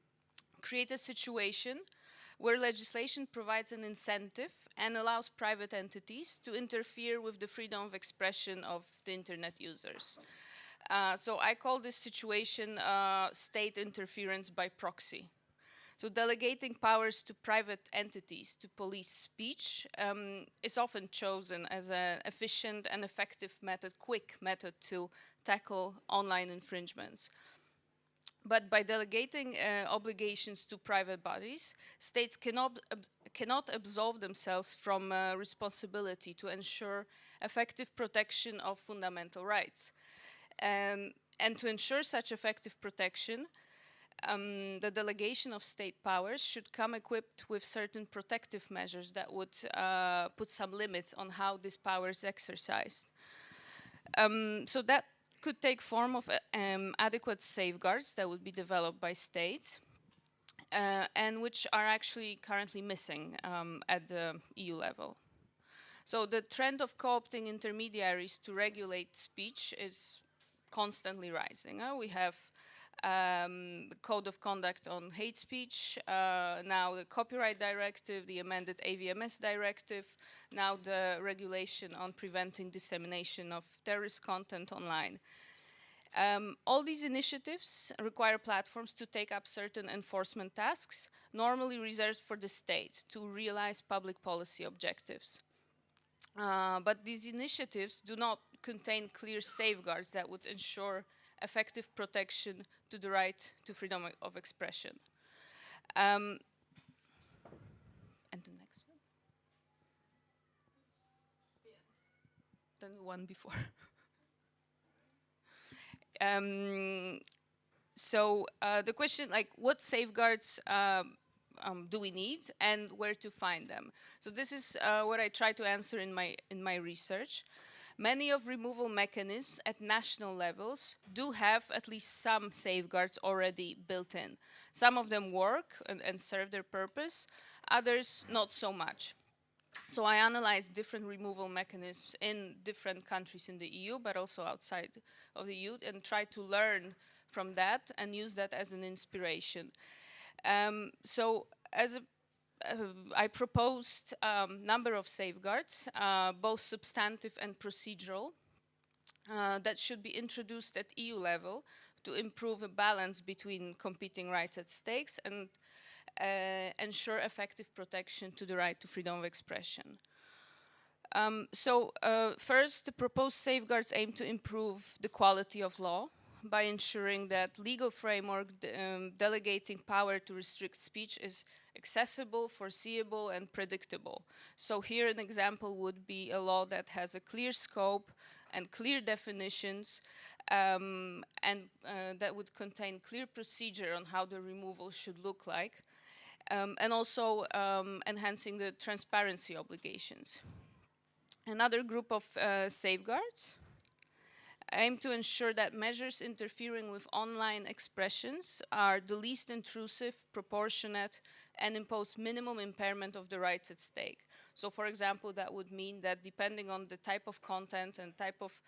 S4: create a situation where legislation provides an incentive and allows private entities to interfere with the freedom of expression of the internet users. Uh, so I call this situation uh, state interference by proxy. So delegating powers to private entities to police speech um, is often chosen as an efficient and effective method, quick method to tackle online infringements. But by delegating uh, obligations to private bodies, states cannot, ab cannot absolve themselves from uh, responsibility to ensure effective protection of fundamental rights. Um, and to ensure such effective protection, um, the delegation of state powers should come equipped with certain protective measures that would uh, put some limits on how this power is exercised. Um, so that could take form of um, adequate safeguards that would be developed by states uh, and which are actually currently missing um, at the EU level. So the trend of co-opting intermediaries to regulate speech is constantly rising. Uh, we have um, Code of Conduct on Hate Speech, uh, now the Copyright Directive, the amended AVMS Directive, now the regulation on preventing dissemination of terrorist content online. Um, all these initiatives require platforms to take up certain enforcement tasks, normally reserved for the state to realize public policy objectives. Uh, but these initiatives do not contain clear safeguards that would ensure effective protection to the right to freedom of expression. Um, and the next one? Then the one before. um, so uh, the question, like, what safeguards um, um, do we need and where to find them? So this is uh, what I try to answer in my in my research. Many of removal mechanisms at national levels do have at least some safeguards already built in. Some of them work and, and serve their purpose, others not so much. So I analyzed different removal mechanisms in different countries in the EU, but also outside of the EU, and tried to learn from that and use that as an inspiration. Um, so as a I proposed a um, number of safeguards, uh, both substantive and procedural, uh, that should be introduced at EU level to improve a balance between competing rights at stakes and uh, ensure effective protection to the right to freedom of expression. Um, so uh, first, the proposed safeguards aim to improve the quality of law by ensuring that legal framework de um, delegating power to restrict speech is accessible, foreseeable, and predictable. So here an example would be a law that has a clear scope and clear definitions um, and uh, that would contain clear procedure on how the removal should look like um, and also um, enhancing the transparency obligations. Another group of uh, safeguards aim to ensure that measures interfering with online expressions are the least intrusive, proportionate, and impose minimum impairment of the rights at stake. So for example, that would mean that depending on the type of content and type of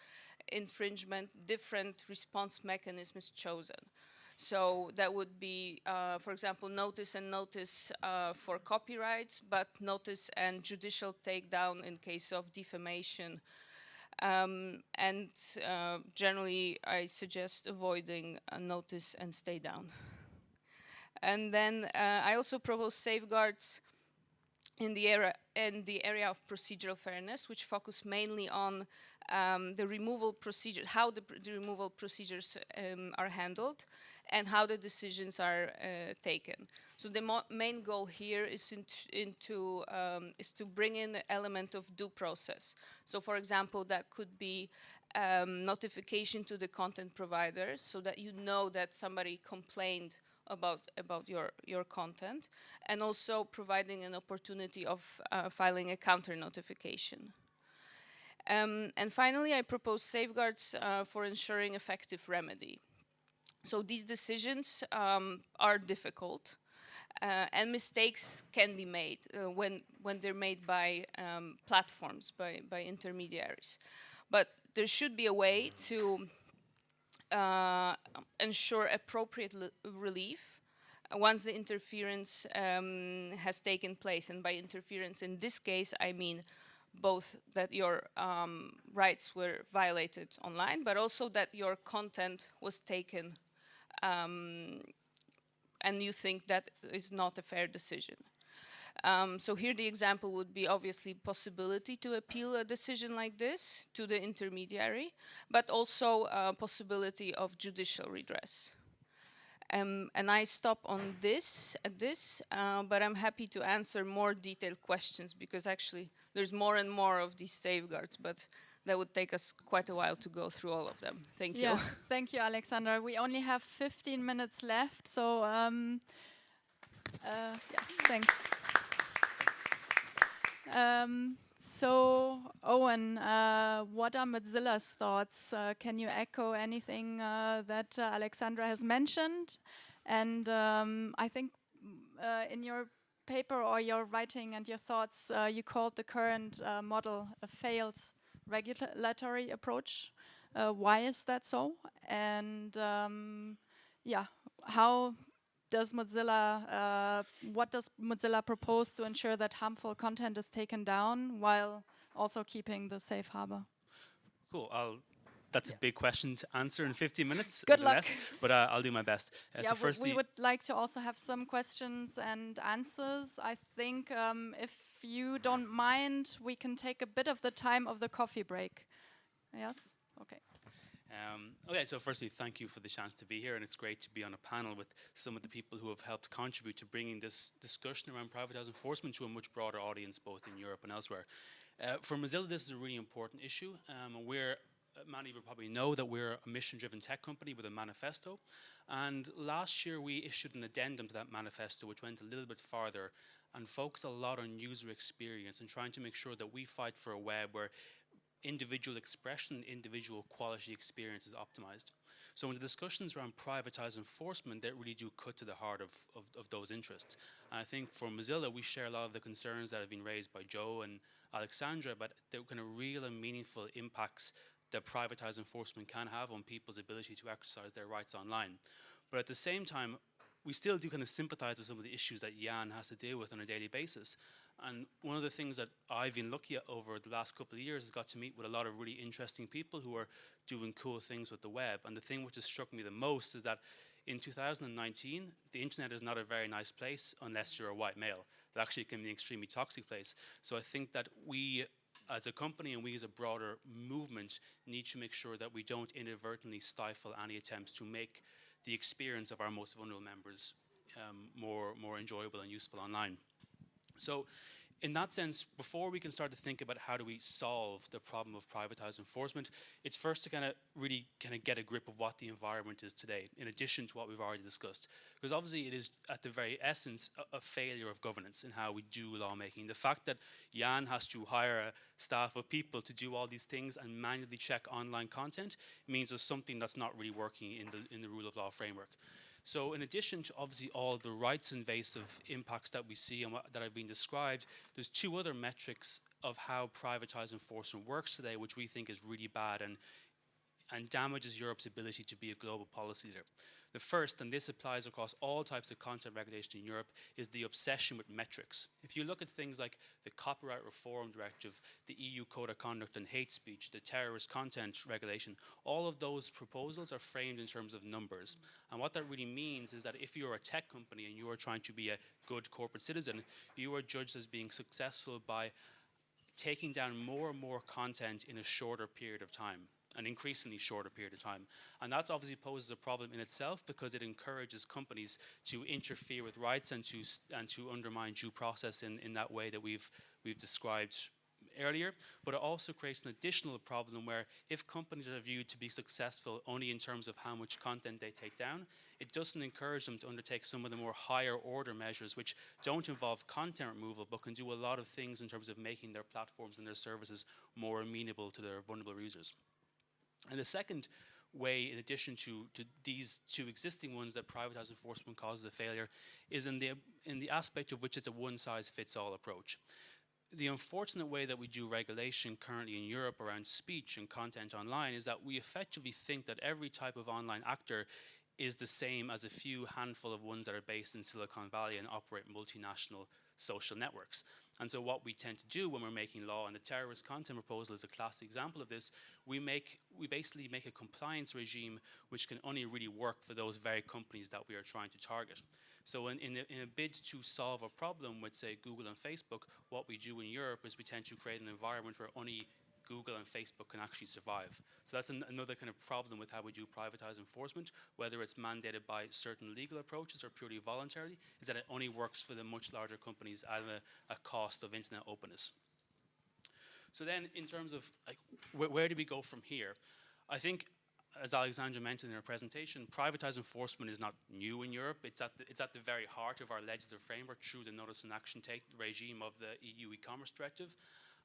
S4: infringement, different response mechanism is chosen. So that would be, uh, for example, notice and notice uh, for copyrights, but notice and judicial takedown in case of defamation um, and uh, generally, I suggest avoiding a notice and stay down. And then uh, I also propose safeguards in the area in the area of procedural fairness, which focus mainly on um, the removal procedure, how the, the removal procedures um, are handled, and how the decisions are uh, taken. So the main goal here is into um, is to bring in the element of due process. So, for example, that could be um, notification to the content provider, so that you know that somebody complained about about your your content, and also providing an opportunity of uh, filing a counter notification. Um, and finally, I propose safeguards uh, for ensuring effective remedy. So these decisions um, are difficult, uh, and mistakes can be made uh, when when they're made by um, platforms, by by intermediaries. But there should be a way to uh, ensure appropriate relief once the interference um, has taken place. And by interference in this case, I mean both that your um, rights were violated online, but also that your content was taken um, and you think that is not a fair decision. Um, so here the example would be obviously possibility to appeal a decision like this to the intermediary, but also a possibility of judicial redress. Um, and I stop on this at this, uh, but I'm happy to answer more detailed questions because actually there's more and more of these safeguards, but that would take us quite a while to go through all of them. Thank you.
S1: Yeah, thank you, Alexandra. We only have 15 minutes left, so um, uh, yes, thanks. Um, so, Owen, uh, what are Mozilla's thoughts? Uh, can you echo anything uh, that uh, Alexandra has mentioned? And um, I think uh, in your paper or your writing and your thoughts, uh, you called the current model a failed regulatory approach. why is that so? And um, yeah, how does Mozilla, uh, what does Mozilla propose to ensure that harmful content is taken down while also keeping the safe harbor?
S7: Cool. I'll, that's yeah. a big question to answer in 15 minutes.
S1: Good luck.
S7: Less, but uh, I'll do my best.
S1: Uh, yeah, so we, we would like to also have some questions and answers. I think um, if you don't mind, we can take a bit of the time of the coffee break. Yes? Okay.
S7: Um, okay, so firstly, thank you for the chance to be here, and it's great to be on a panel with some of the people who have helped contribute to bringing this discussion around privatized enforcement to a much broader audience, both in Europe and elsewhere. Uh, for Mozilla, this is a really important issue. Um, we're uh, many of you probably know that we're a mission-driven tech company with a manifesto. And last year we issued an addendum to that manifesto which went a little bit farther and focused a lot on user experience and trying to make sure that we fight for a web where individual expression, individual quality experience is optimized. So in the discussions around privatized enforcement, they really do cut to the heart of, of, of, those interests. And I think for Mozilla, we share a lot of the concerns that have been raised by Joe and Alexandra about the kind of real and meaningful impacts that privatized enforcement can have on people's ability to exercise their rights online. But at the same time, we still do kind of sympathize with some of the issues that Jan has to deal with on a daily basis. And one of the things that I've been lucky at over the last couple of years is got to meet with a lot of really interesting people who are doing cool things with the web. And the thing which has struck me the most is that in 2019, the internet is not a very nice place unless you're a white male. It actually can be an extremely toxic place. So I think that we as a company and we as a broader movement need to make sure that we don't inadvertently stifle any attempts to make the experience of our most vulnerable members um, more, more enjoyable and useful online. So in that sense, before we can start to think about how do we solve the problem of privatized enforcement, it's first to kind of really kind of get a grip of what the environment is today, in addition to what we've already discussed. Because obviously it is at the very essence a, a failure of governance in how we do lawmaking. The fact that Jan has to hire a staff of people to do all these things and manually check online content means there's something that's not really working in the, in the rule of law framework. So in addition to obviously all the rights invasive impacts that we see and what, that have been described, there's two other metrics of how privatized enforcement works today, which we think is really bad and and damages Europe's ability to be a global policy leader. The first, and this applies across all types of content regulation in Europe, is the obsession with metrics. If you look at things like the Copyright Reform Directive, the EU Code of Conduct on Hate Speech, the Terrorist Content Regulation, all of those proposals are framed in terms of numbers. And what that really means is that if you're a tech company and you are trying to be a good corporate citizen, you are judged as being successful by taking down more and more content in a shorter period of time an increasingly shorter period of time. And that obviously poses a problem in itself because it encourages companies to interfere with rights and to, and to undermine due process in, in that way that we've, we've described earlier, but it also creates an additional problem where if companies are viewed to be successful only in terms of how much content they take down, it doesn't encourage them to undertake some of the more higher order measures which don't involve content removal but can do a lot of things in terms of making their platforms and their services more amenable to their vulnerable users. And the second way, in addition to, to these two existing ones that privatized enforcement causes a failure, is in the, in the aspect of which it's a one-size-fits-all approach. The unfortunate way that we do regulation currently in Europe around speech and content online is that we effectively think that every type of online actor is the same as a few handful of ones that are based in Silicon Valley and operate multinational social networks. And so what we tend to do when we're making law, and the terrorist content proposal is a classic example of this, we make we basically make a compliance regime which can only really work for those very companies that we are trying to target. So in, in, a, in a bid to solve a problem with say Google and Facebook, what we do in Europe is we tend to create an environment where only Google and Facebook can actually survive. So that's an, another kind of problem with how we do privatized enforcement, whether it's mandated by certain legal approaches or purely voluntarily, is that it only works for the much larger companies at a, a cost of internet openness. So then in terms of like, wh where do we go from here? I think as Alexandra mentioned in her presentation, privatized enforcement is not new in Europe. It's at, the, it's at the very heart of our legislative framework through the notice and action take regime of the EU e-commerce directive.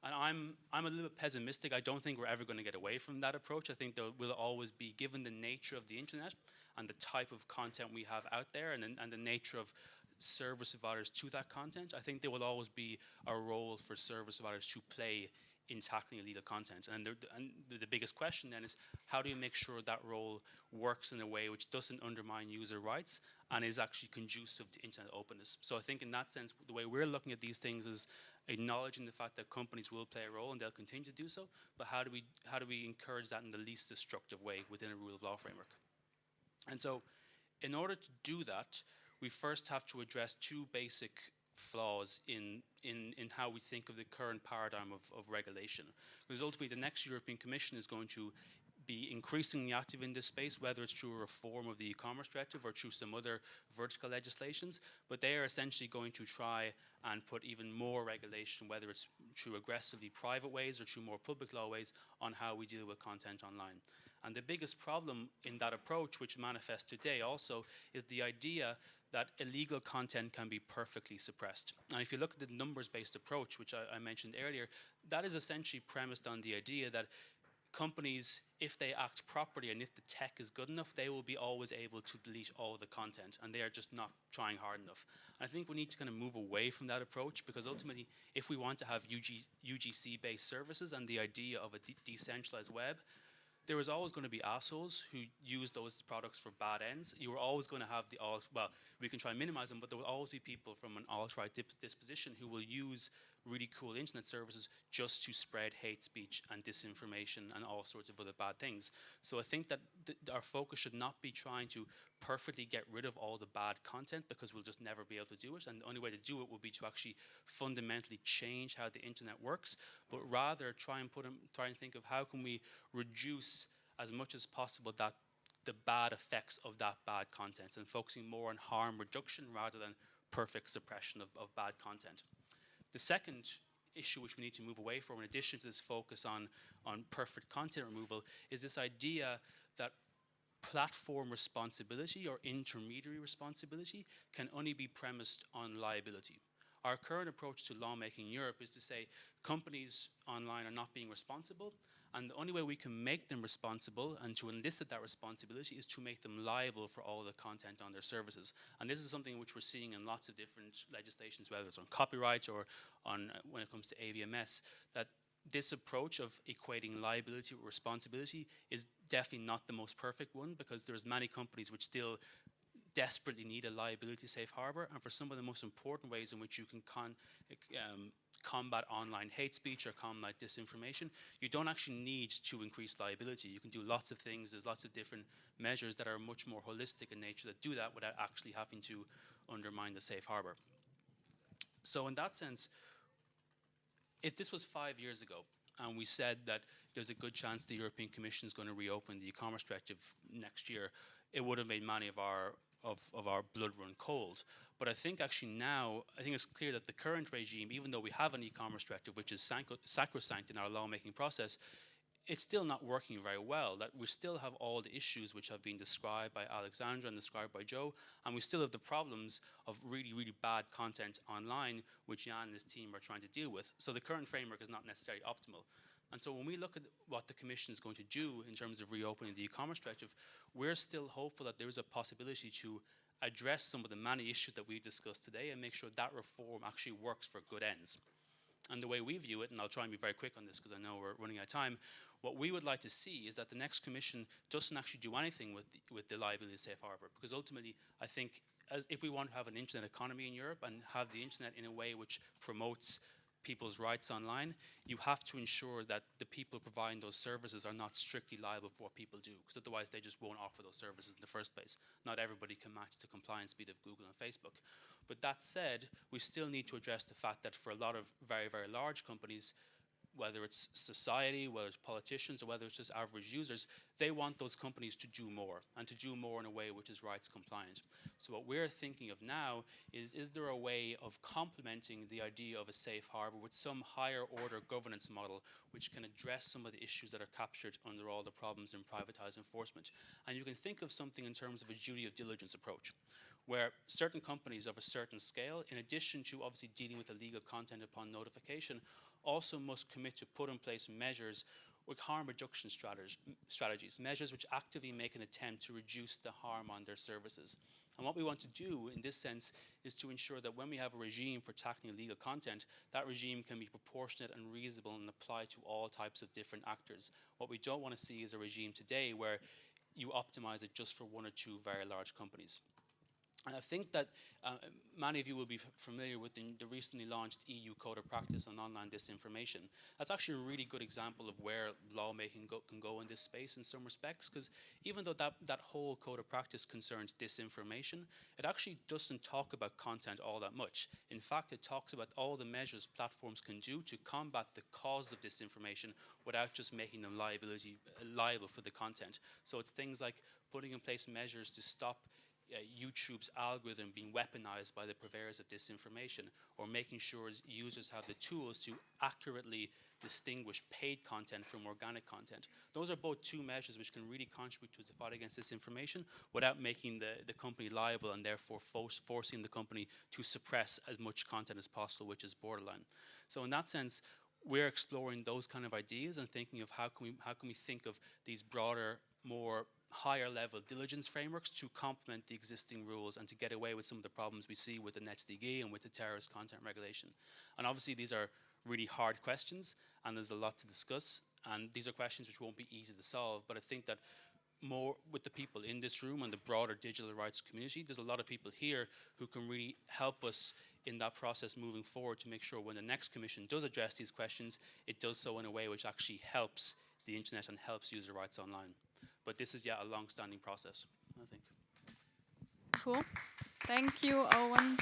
S7: And I'm, I'm a little bit pessimistic. I don't think we're ever going to get away from that approach. I think there will always be, given the nature of the internet and the type of content we have out there and, and the nature of service providers to that content, I think there will always be a role for service providers to play in tackling illegal content. And, the, and the biggest question then is how do you make sure that role works in a way which doesn't undermine user rights and is actually conducive to internet openness. So I think in that sense, the way we're looking at these things is acknowledging the fact that companies will play a role and they'll continue to do so, but how do we, how do we encourage that in the least destructive way within a rule of law framework? And so in order to do that, we first have to address two basic flaws in, in, in how we think of the current paradigm of, of regulation. Because ultimately the next European Commission is going to be increasingly active in this space, whether it's through a reform of the e-commerce directive or through some other vertical legislations, but they are essentially going to try and put even more regulation, whether it's through aggressively private ways or through more public law ways, on how we deal with content online. And the biggest problem in that approach, which manifests today also, is the idea that illegal content can be perfectly suppressed. And if you look at the numbers-based approach, which I, I, mentioned earlier, that is essentially premised on the idea that companies, if they act properly and if the tech is good enough, they will be always able to delete all the content and they are just not trying hard enough. And I think we need to kind of move away from that approach because ultimately, if we want to have UG, UGC-based services and the idea of a de decentralized web, there is always going to be assholes who use those products for bad ends. You are always going to have the alt, well, we can try and minimize them, but there will always be people from an alt-right disposition who will use really cool internet services just to spread hate speech and disinformation and all sorts of other bad things. So I think that our focus should not be trying to perfectly get rid of all the bad content because we'll just never be able to do it. And the only way to do it will be to actually fundamentally change how the internet works, but rather try and put them, try and think of how can we reduce as much as possible that the bad effects of that bad content and focusing more on harm reduction rather than perfect suppression of, of bad content. The second issue which we need to move away from, in addition to this focus on, on perfect content removal, is this idea that platform responsibility or intermediary responsibility can only be premised on liability. Our current approach to lawmaking in Europe is to say companies online are not being responsible and the only way we can make them responsible and to elicit that responsibility is to make them liable for all the content on their services. And this is something which we're seeing in lots of different legislations, whether it's on copyright or on uh, when it comes to AVMS, that this approach of equating liability with responsibility is definitely not the most perfect one because there's many companies which still desperately need a liability safe harbor and for some of the most important ways in which you can um, combat online hate speech or combat disinformation, you don't actually need to increase liability. You can do lots of things. There's lots of different measures that are much more holistic in nature that do that without actually having to undermine the safe harbor. So in that sense, if this was five years ago, and we said that there's a good chance the European Commission is going to reopen the e-commerce directive next year, it would have made many of our of, of our blood run cold. But I think actually now, I think it's clear that the current regime, even though we have an e-commerce directive which is sacrosanct in our lawmaking process, it's still not working very well. That we still have all the issues which have been described by Alexandra and described by Joe, and we still have the problems of really, really bad content online, which Jan and his team are trying to deal with. So the current framework is not necessarily optimal. And so when we look at what the Commission is going to do in terms of reopening the e-commerce directive, we're still hopeful that there is a possibility to address some of the many issues that we've discussed today and make sure that reform actually works for good ends. And the way we view it, and I'll try and be very quick on this because I know we're running out of time, what we would like to see is that the next commission doesn't actually do anything with the, with the liability safe harbor because ultimately I think if we want to have an internet economy in Europe and have the internet in a way which promotes people's rights online, you have to ensure that the people providing those services are not strictly liable for what people do, because otherwise they just won't offer those services in the first place. Not everybody can match the compliance speed of Google and Facebook. But that said, we still need to address the fact that for a lot of very, very large companies, whether it's society, whether it's politicians, or whether it's just average users, they want those companies to do more and to do more in a way which is rights compliant. So what we're thinking of now is, is there a way of complementing the idea of a safe harbor with some higher order governance model which can address some of the issues that are captured under all the problems in privatized enforcement. And you can think of something in terms of a duty of diligence approach where certain companies of a certain scale, in addition to obviously dealing with the legal content upon notification, also must commit to put in place measures with harm reduction strategies, measures which actively make an attempt to reduce the harm on their services. And what we want to do in this sense is to ensure that when we have a regime for tackling illegal content, that regime can be proportionate and reasonable and apply to all types of different actors. What we don't want to see is a regime today where you optimize it just for one or two very large companies. And I think that uh, many of you will be familiar with the, the, recently launched EU Code of Practice on online disinformation. That's actually a really good example of where lawmaking go, can go in this space in some respects, because even though that, that whole Code of Practice concerns disinformation, it actually doesn't talk about content all that much. In fact, it talks about all the measures platforms can do to combat the cause of disinformation without just making them liability, liable for the content. So it's things like putting in place measures to stop uh, YouTube's algorithm being weaponized by the purveyors of disinformation, or making sure users have the tools to accurately distinguish paid content from organic content. Those are both two measures which can really contribute to the fight against disinformation without making the, the company liable and therefore forcing the company to suppress as much content as possible, which is borderline. So in that sense, we're exploring those kind of ideas and thinking of how can we how can we think of these broader, more higher level diligence frameworks to complement the existing rules and to get away with some of the problems we see with the NetzDG and with the terrorist content regulation. And obviously these are really hard questions and there's a lot to discuss and these are questions which won't be easy to solve but I think that more with the people in this room and the broader digital rights community. There's a lot of people here who can really help us in that process moving forward to make sure when the next commission does address these questions, it does so in a way which actually helps the internet and helps user rights online. But this is, yeah, a long-standing process, I think.
S1: Cool. Thank you, Owen.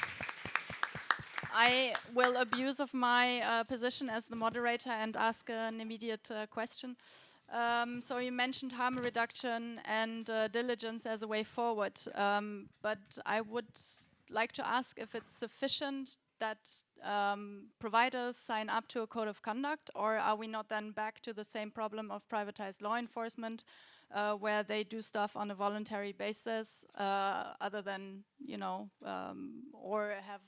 S1: I will abuse of my uh, position as the moderator and ask an immediate uh, question. Um, so you mentioned harm reduction and uh, diligence as a way forward, um, but I would like to ask if it's sufficient that um, providers sign up to a code of conduct, or are we not then back to the same problem of privatized law enforcement, uh, where they do stuff on a voluntary basis, uh, other than you know, um, or have,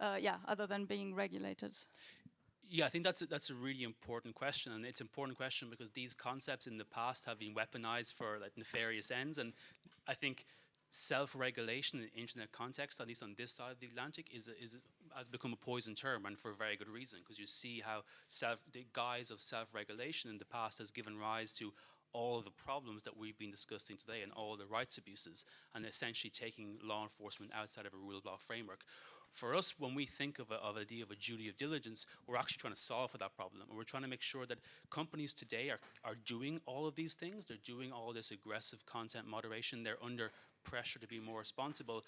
S1: uh, yeah, other than being regulated?
S7: Yeah, I think that's a, that's a really important question, and it's an important question because these concepts in the past have been weaponized for like nefarious ends, and I think self-regulation in internet context, at least on this side of the Atlantic, is, a, is a, has become a poison term, and for a very good reason, because you see how self, the guise of self-regulation in the past has given rise to all the problems that we've been discussing today and all the rights abuses, and essentially taking law enforcement outside of a rule of law framework for us, when we think of, a, of idea of a duty of diligence, we're actually trying to solve for that problem. And we're trying to make sure that companies today are, are doing all of these things. They're doing all this aggressive content moderation. They're under pressure to be more responsible.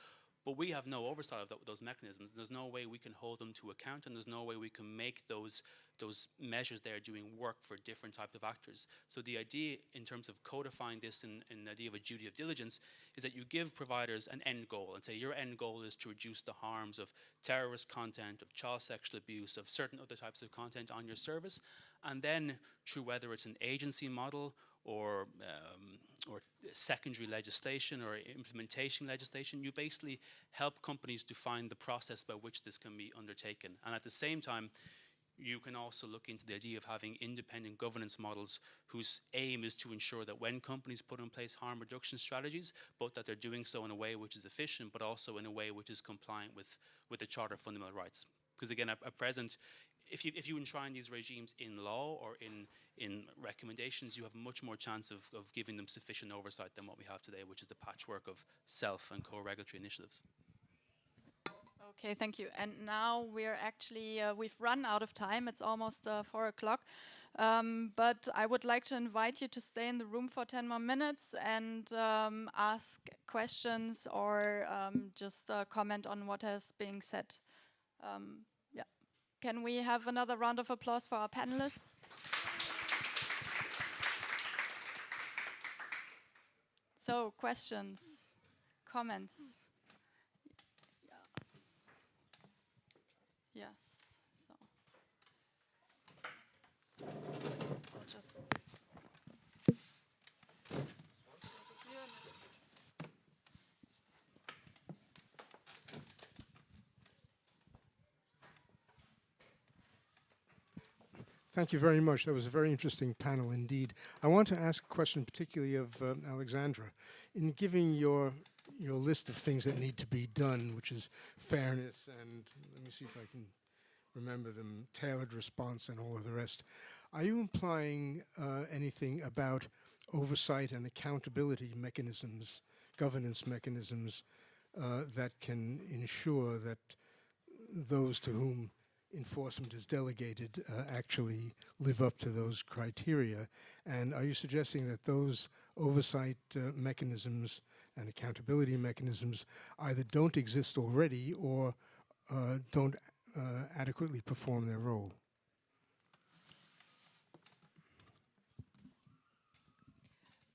S7: But we have no oversight of th those mechanisms. There's no way we can hold them to account and there's no way we can make those, those measures there doing work for different types of actors. So the idea in terms of codifying this in, in the idea of a duty of diligence is that you give providers an end goal and say your end goal is to reduce the harms of terrorist content, of child sexual abuse, of certain other types of content on your service. And then through whether it's an agency model or, um, or secondary legislation or implementation legislation, you basically help companies define the process by which this can be undertaken. And at the same time, you can also look into the idea of having independent governance models whose aim is to ensure that when companies put in place harm reduction strategies, both that they're doing so in a way which is efficient, but also in a way which is compliant with, with the Charter of Fundamental Rights. Because again, at, at present, if you, if you enshrine these regimes in law or in, in recommendations, you have much more chance of, of giving them sufficient oversight than what we have today, which is the patchwork of self and co-regulatory initiatives.
S1: Okay, thank you. And now we're actually, uh, we've run out of time. It's almost uh, four o'clock. Um, but I would like to invite you to stay in the room for 10 more minutes and um, ask questions or um, just uh, comment on what has been said. Can we have another round of applause for our panelists? so, questions, comments? Yes. Yes. So, just.
S8: Thank you very much. That was a very interesting panel indeed. I want to ask a question particularly of um, Alexandra. In giving your your list of things that need to be done, which is fairness and let me see if I can remember them, tailored response and all of the rest, are you implying uh, anything about oversight and accountability mechanisms, governance mechanisms uh, that can ensure that those to whom enforcement is delegated uh, actually live up to those criteria? And are you suggesting that those oversight uh, mechanisms and accountability mechanisms either don't exist already or uh, don't uh, adequately perform their role?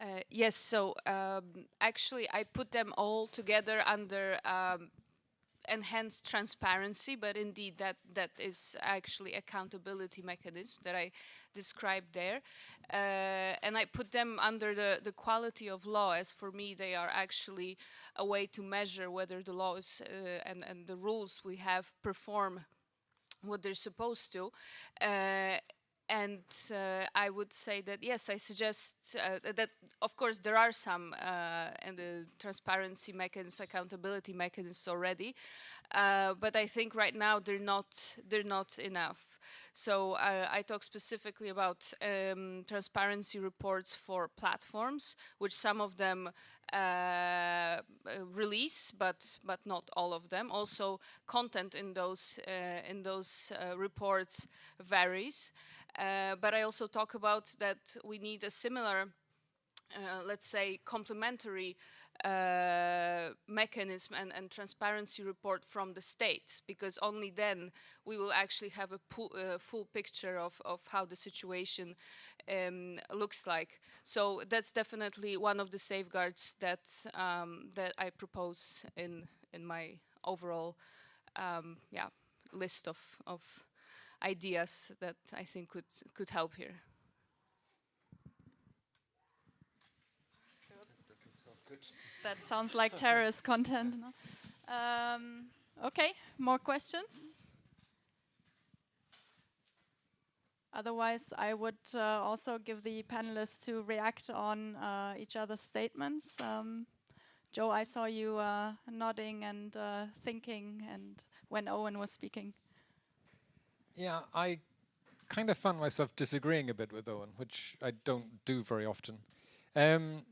S4: Uh, yes, so um, actually I put them all together under um, enhanced transparency, but indeed that that is actually accountability mechanism that I described there. Uh, and I put them under the, the quality of law as for me they are actually a way to measure whether the laws uh, and, and the rules we have perform what they're supposed to. Uh, and uh, I would say that yes, I suggest uh, that of course there are some uh, and the transparency mechanisms, accountability mechanisms already, uh, but I think right now they're not they're not enough. So uh, I talk specifically about um, transparency reports for platforms, which some of them uh, release, but but not all of them. Also, content in those in those reports varies. Uh, but I also talk about that we need a similar, uh, let's say, complementary uh, mechanism and, and, transparency report from the state, because only then we will actually have a uh, full picture of, of how the situation um, looks like. So that's definitely one of the safeguards that um, that I propose in in my overall, um, yeah, list of of ideas that I think could could help here.
S1: That sounds like terrorist content. No? Um, okay, more questions? Otherwise, I would uh, also give the panelists to react on uh, each other's statements. Um, Joe, I saw you uh, nodding and uh, thinking and when Owen was speaking.
S6: Yeah, I kind of found myself disagreeing a bit with Owen, which I don't do very often. Um,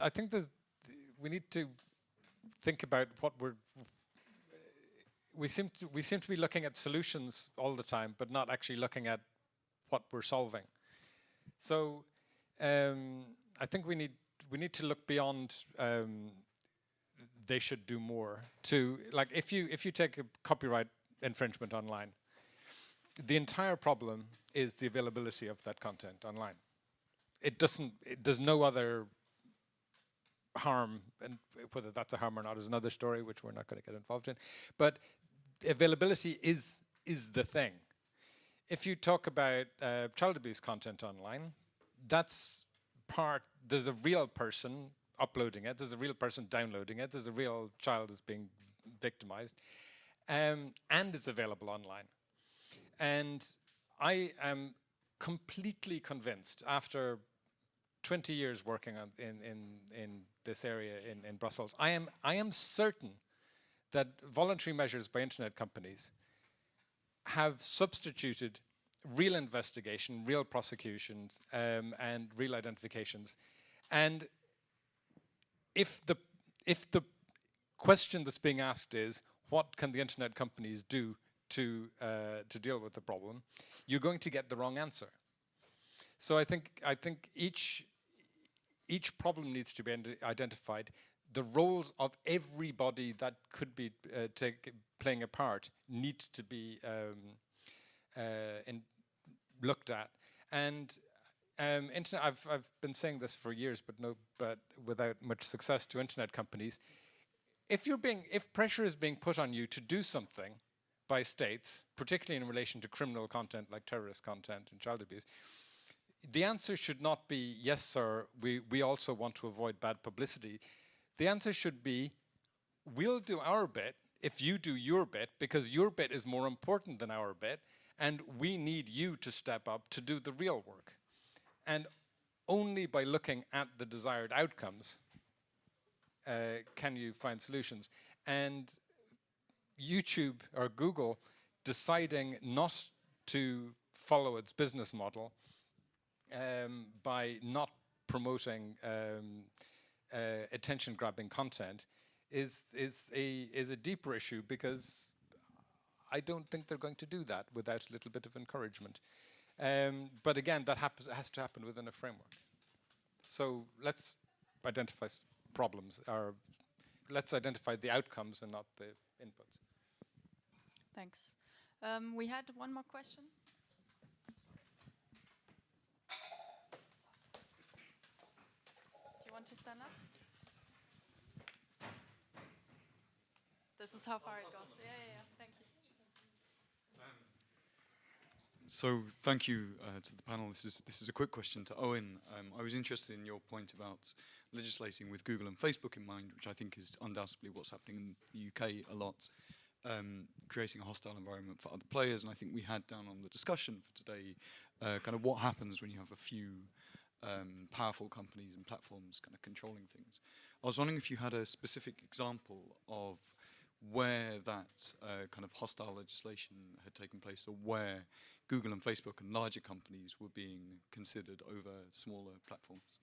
S6: I think there's we need to think about what we're we seem to we seem to be looking at solutions all the time, but not actually looking at what we're solving. So um, I think we need we need to look beyond um, they should do more to like if you if you take a copyright infringement online. The entire problem is the availability of that content online. It doesn't, it, there's no other harm, and whether that's a harm or not is another story, which we're not going to get involved in. But availability is, is the thing. If you talk about uh, child abuse content online, that's part, there's a real person uploading it, there's a real person downloading it, there's a real child that's being victimized um, and it's available online. And I am completely convinced after 20 years working on, in, in, in this area in, in Brussels, I am, I am certain that voluntary measures by internet companies have substituted real investigation, real prosecutions, um, and real identifications. And if the, if the question that's being asked is, what can the internet companies do to, uh, to deal with the problem, you're going to get the wrong answer. So I think, I think each, each problem needs to be identified. The roles of everybody that could be uh, take, playing a part need to be um, uh, looked at. And um, internet, I've, I've been saying this for years, but no, but without much success to internet companies if you're being, if pressure is being put on you to do something by states, particularly in relation to criminal content like terrorist content and child abuse, the answer should not be, yes, sir, we, we also want to avoid bad publicity. The answer should be, we'll do our bit if you do your bit, because your bit is more important than our bit, and we need you to step up to do the real work. And only by looking at the desired outcomes uh, can you find solutions? And YouTube or Google deciding not to follow its business model um, by not promoting um, uh, attention-grabbing content is is a is a deeper issue because I don't think they're going to do that without a little bit of encouragement. Um, but again, that happens has to happen within a framework. So let's identify problems are, let's identify the outcomes and not the inputs.
S1: Thanks. Um, we had one more question. Do you want to stand up? This is how far it goes. Yeah, yeah, yeah. Thank you.
S9: So thank you uh, to the panel. This is this is a quick question to Owen. Um, I was interested in your point about legislating with Google and Facebook in mind, which I think is undoubtedly what's happening in the UK a lot. um, creating a hostile environment for other players. And I think we had down on the discussion for today uh, kind of what happens when you have a few um, powerful companies and platforms kind of controlling things. I was wondering if you had a specific example of where that uh, kind of hostile legislation had taken place or where Google and Facebook and larger companies were being considered over smaller platforms.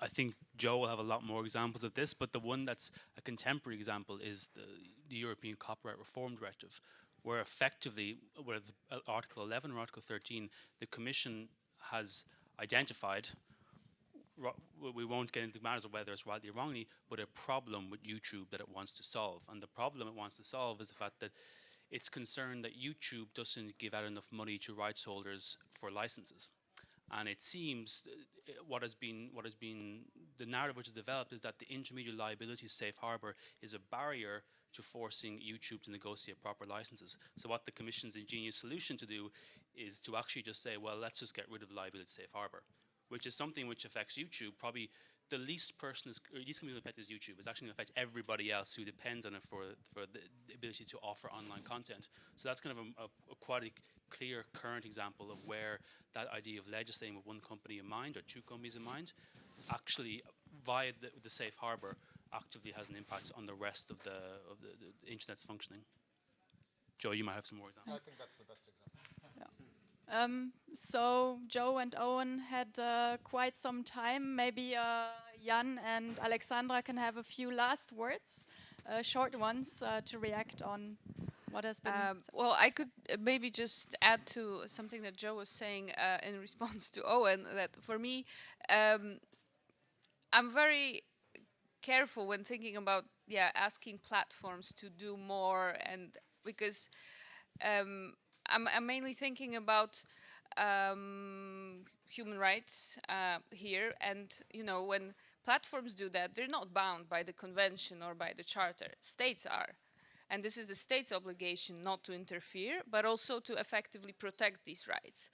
S7: I think Joe will have a lot more examples of this, but the one that's a contemporary example is the, the European Copyright Reform Directive, where effectively, where uh, Article 11 or Article 13, the Commission has identified, we won't get into matters of whether it's rightly or wrongly, but a problem with YouTube that it wants to solve. And the problem it wants to solve is the fact that it's concerned that YouTube doesn't give out enough money to rights holders for licenses. And it seems uh, what has been what has been the narrative which is developed is that the intermediate liability safe harbor is a barrier to forcing YouTube to negotiate proper licenses. So what the Commission's ingenious solution to do is to actually just say, well, let's just get rid of the liability safe harbor, which is something which affects YouTube probably the least person is, least community affect is YouTube. It's actually going to affect everybody else who depends on it for, for the, ability to offer online content. So that's kind of a, a, a quite clear current example of where that idea of legislating with one company in mind or two companies in mind actually via the, the safe harbor actively has an impact on the rest of the, of the, the internet's functioning. Joe, you might have some more examples.
S6: I think that's the best example.
S1: Yeah. Um, so Joe and Owen had uh, quite some time. Maybe uh, Jan and Alexandra can have a few last words, uh, short ones, uh, to react on what has been.
S4: Um, well, I could uh, maybe just add to something that Joe was saying uh, in response to Owen. That for me, um, I'm very careful when thinking about yeah asking platforms to do more and because um, I'm, I'm, mainly thinking about um, human rights uh, here and you know when platforms do that they're not bound by the convention or by the charter states are and this is the state's obligation not to interfere but also to effectively protect these rights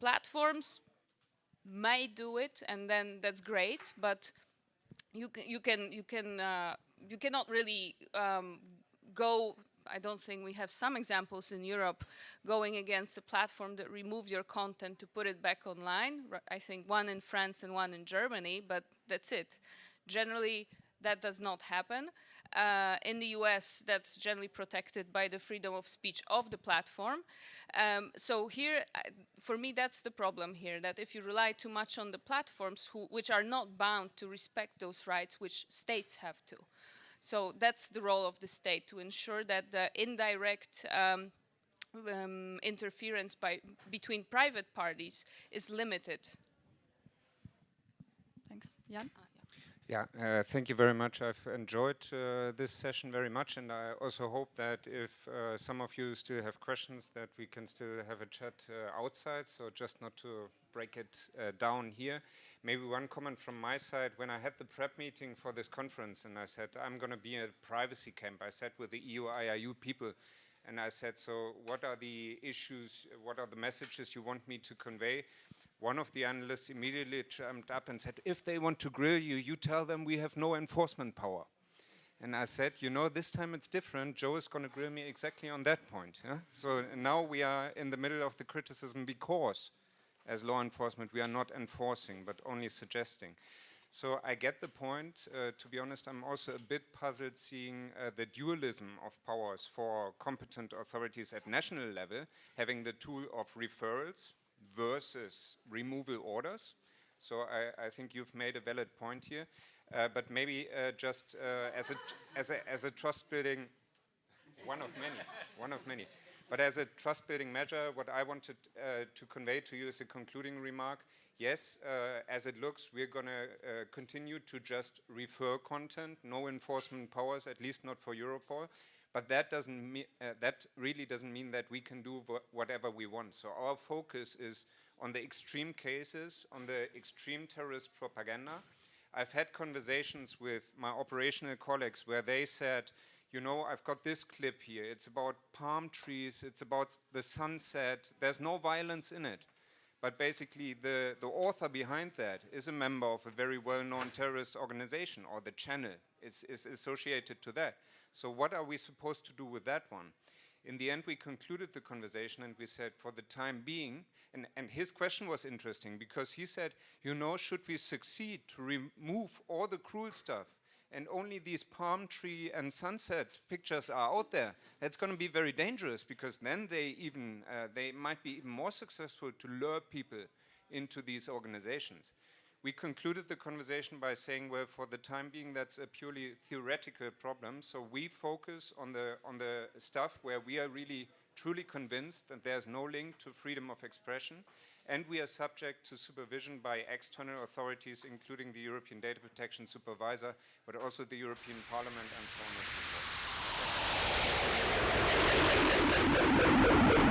S4: platforms may do it and then that's great but you can you can you can uh, you cannot really um, go. I don't think we have some examples in Europe going against a platform that removed your content to put it back online. I think one in France and one in Germany, but that's it. Generally, that does not happen. Uh, in the US, that's generally protected by the freedom of speech of the platform. Um, so here, uh, for me, that's the problem here, that if you rely too much on the platforms who, which are not bound to respect those rights, which states have to. So that's the role of the state, to ensure that the indirect um, um, interference by, between private parties is limited.
S1: Thanks. Jan?
S2: Yeah, uh, thank you very much. I've enjoyed uh, this session very much, and I also hope that if uh, some of you still have questions, that we can still have a chat uh, outside, so just not to break it uh, down here. Maybe one comment from my side, when I had the prep meeting for this conference, and I said, I'm going to be in a privacy camp, I sat with the EU IRU people, and I said, so what are the issues, what are the messages you want me to convey? One of the analysts immediately jumped up and said, if they want to grill you, you tell them we have no enforcement power. And I said, you know, this time it's different. Joe is going to grill me exactly on that point. Yeah? So now we are in the middle of the criticism because, as law enforcement, we are not enforcing, but only suggesting. So I get the point. Uh, to be honest, I'm also a bit puzzled seeing uh, the dualism of powers for competent authorities at national level, having the tool of referrals, versus removal orders. So I, I, think you've made a valid point here. Uh, but maybe uh, just uh, as, a, as, a, as a trust building, one of many, one of many. But as a trust building measure, what I wanted uh, to convey to you is a concluding remark. Yes, uh, as it looks, we're going to uh, continue to just refer content, no enforcement powers, at least not for Europol. But that doesn't mean, uh, that really doesn't mean that we can do whatever we want. So our focus is on the extreme cases, on the extreme terrorist propaganda. I've had conversations with my operational colleagues where they said, you know, I've got this clip here. It's about palm trees. It's about the sunset. There's no violence in it. But basically, the, the author behind that is a member of a very well-known terrorist organization, or the channel is, is associated to that. So what are we supposed to do with that one? In the end, we concluded the conversation and we said, for the time being, and, and his question was interesting because he said, you know, should we succeed to remove all the cruel stuff and only these palm tree and sunset pictures are out there, that's going to be very dangerous because then they even, uh, they might be even more successful to lure people into these organizations. We concluded the conversation by saying, well, for the time being, that's a purely theoretical problem. So we focus on the, on the stuff where we are really truly convinced that there's no link to freedom of expression. And we are subject to supervision by external authorities, including the European Data Protection Supervisor, but also the European Parliament and so on.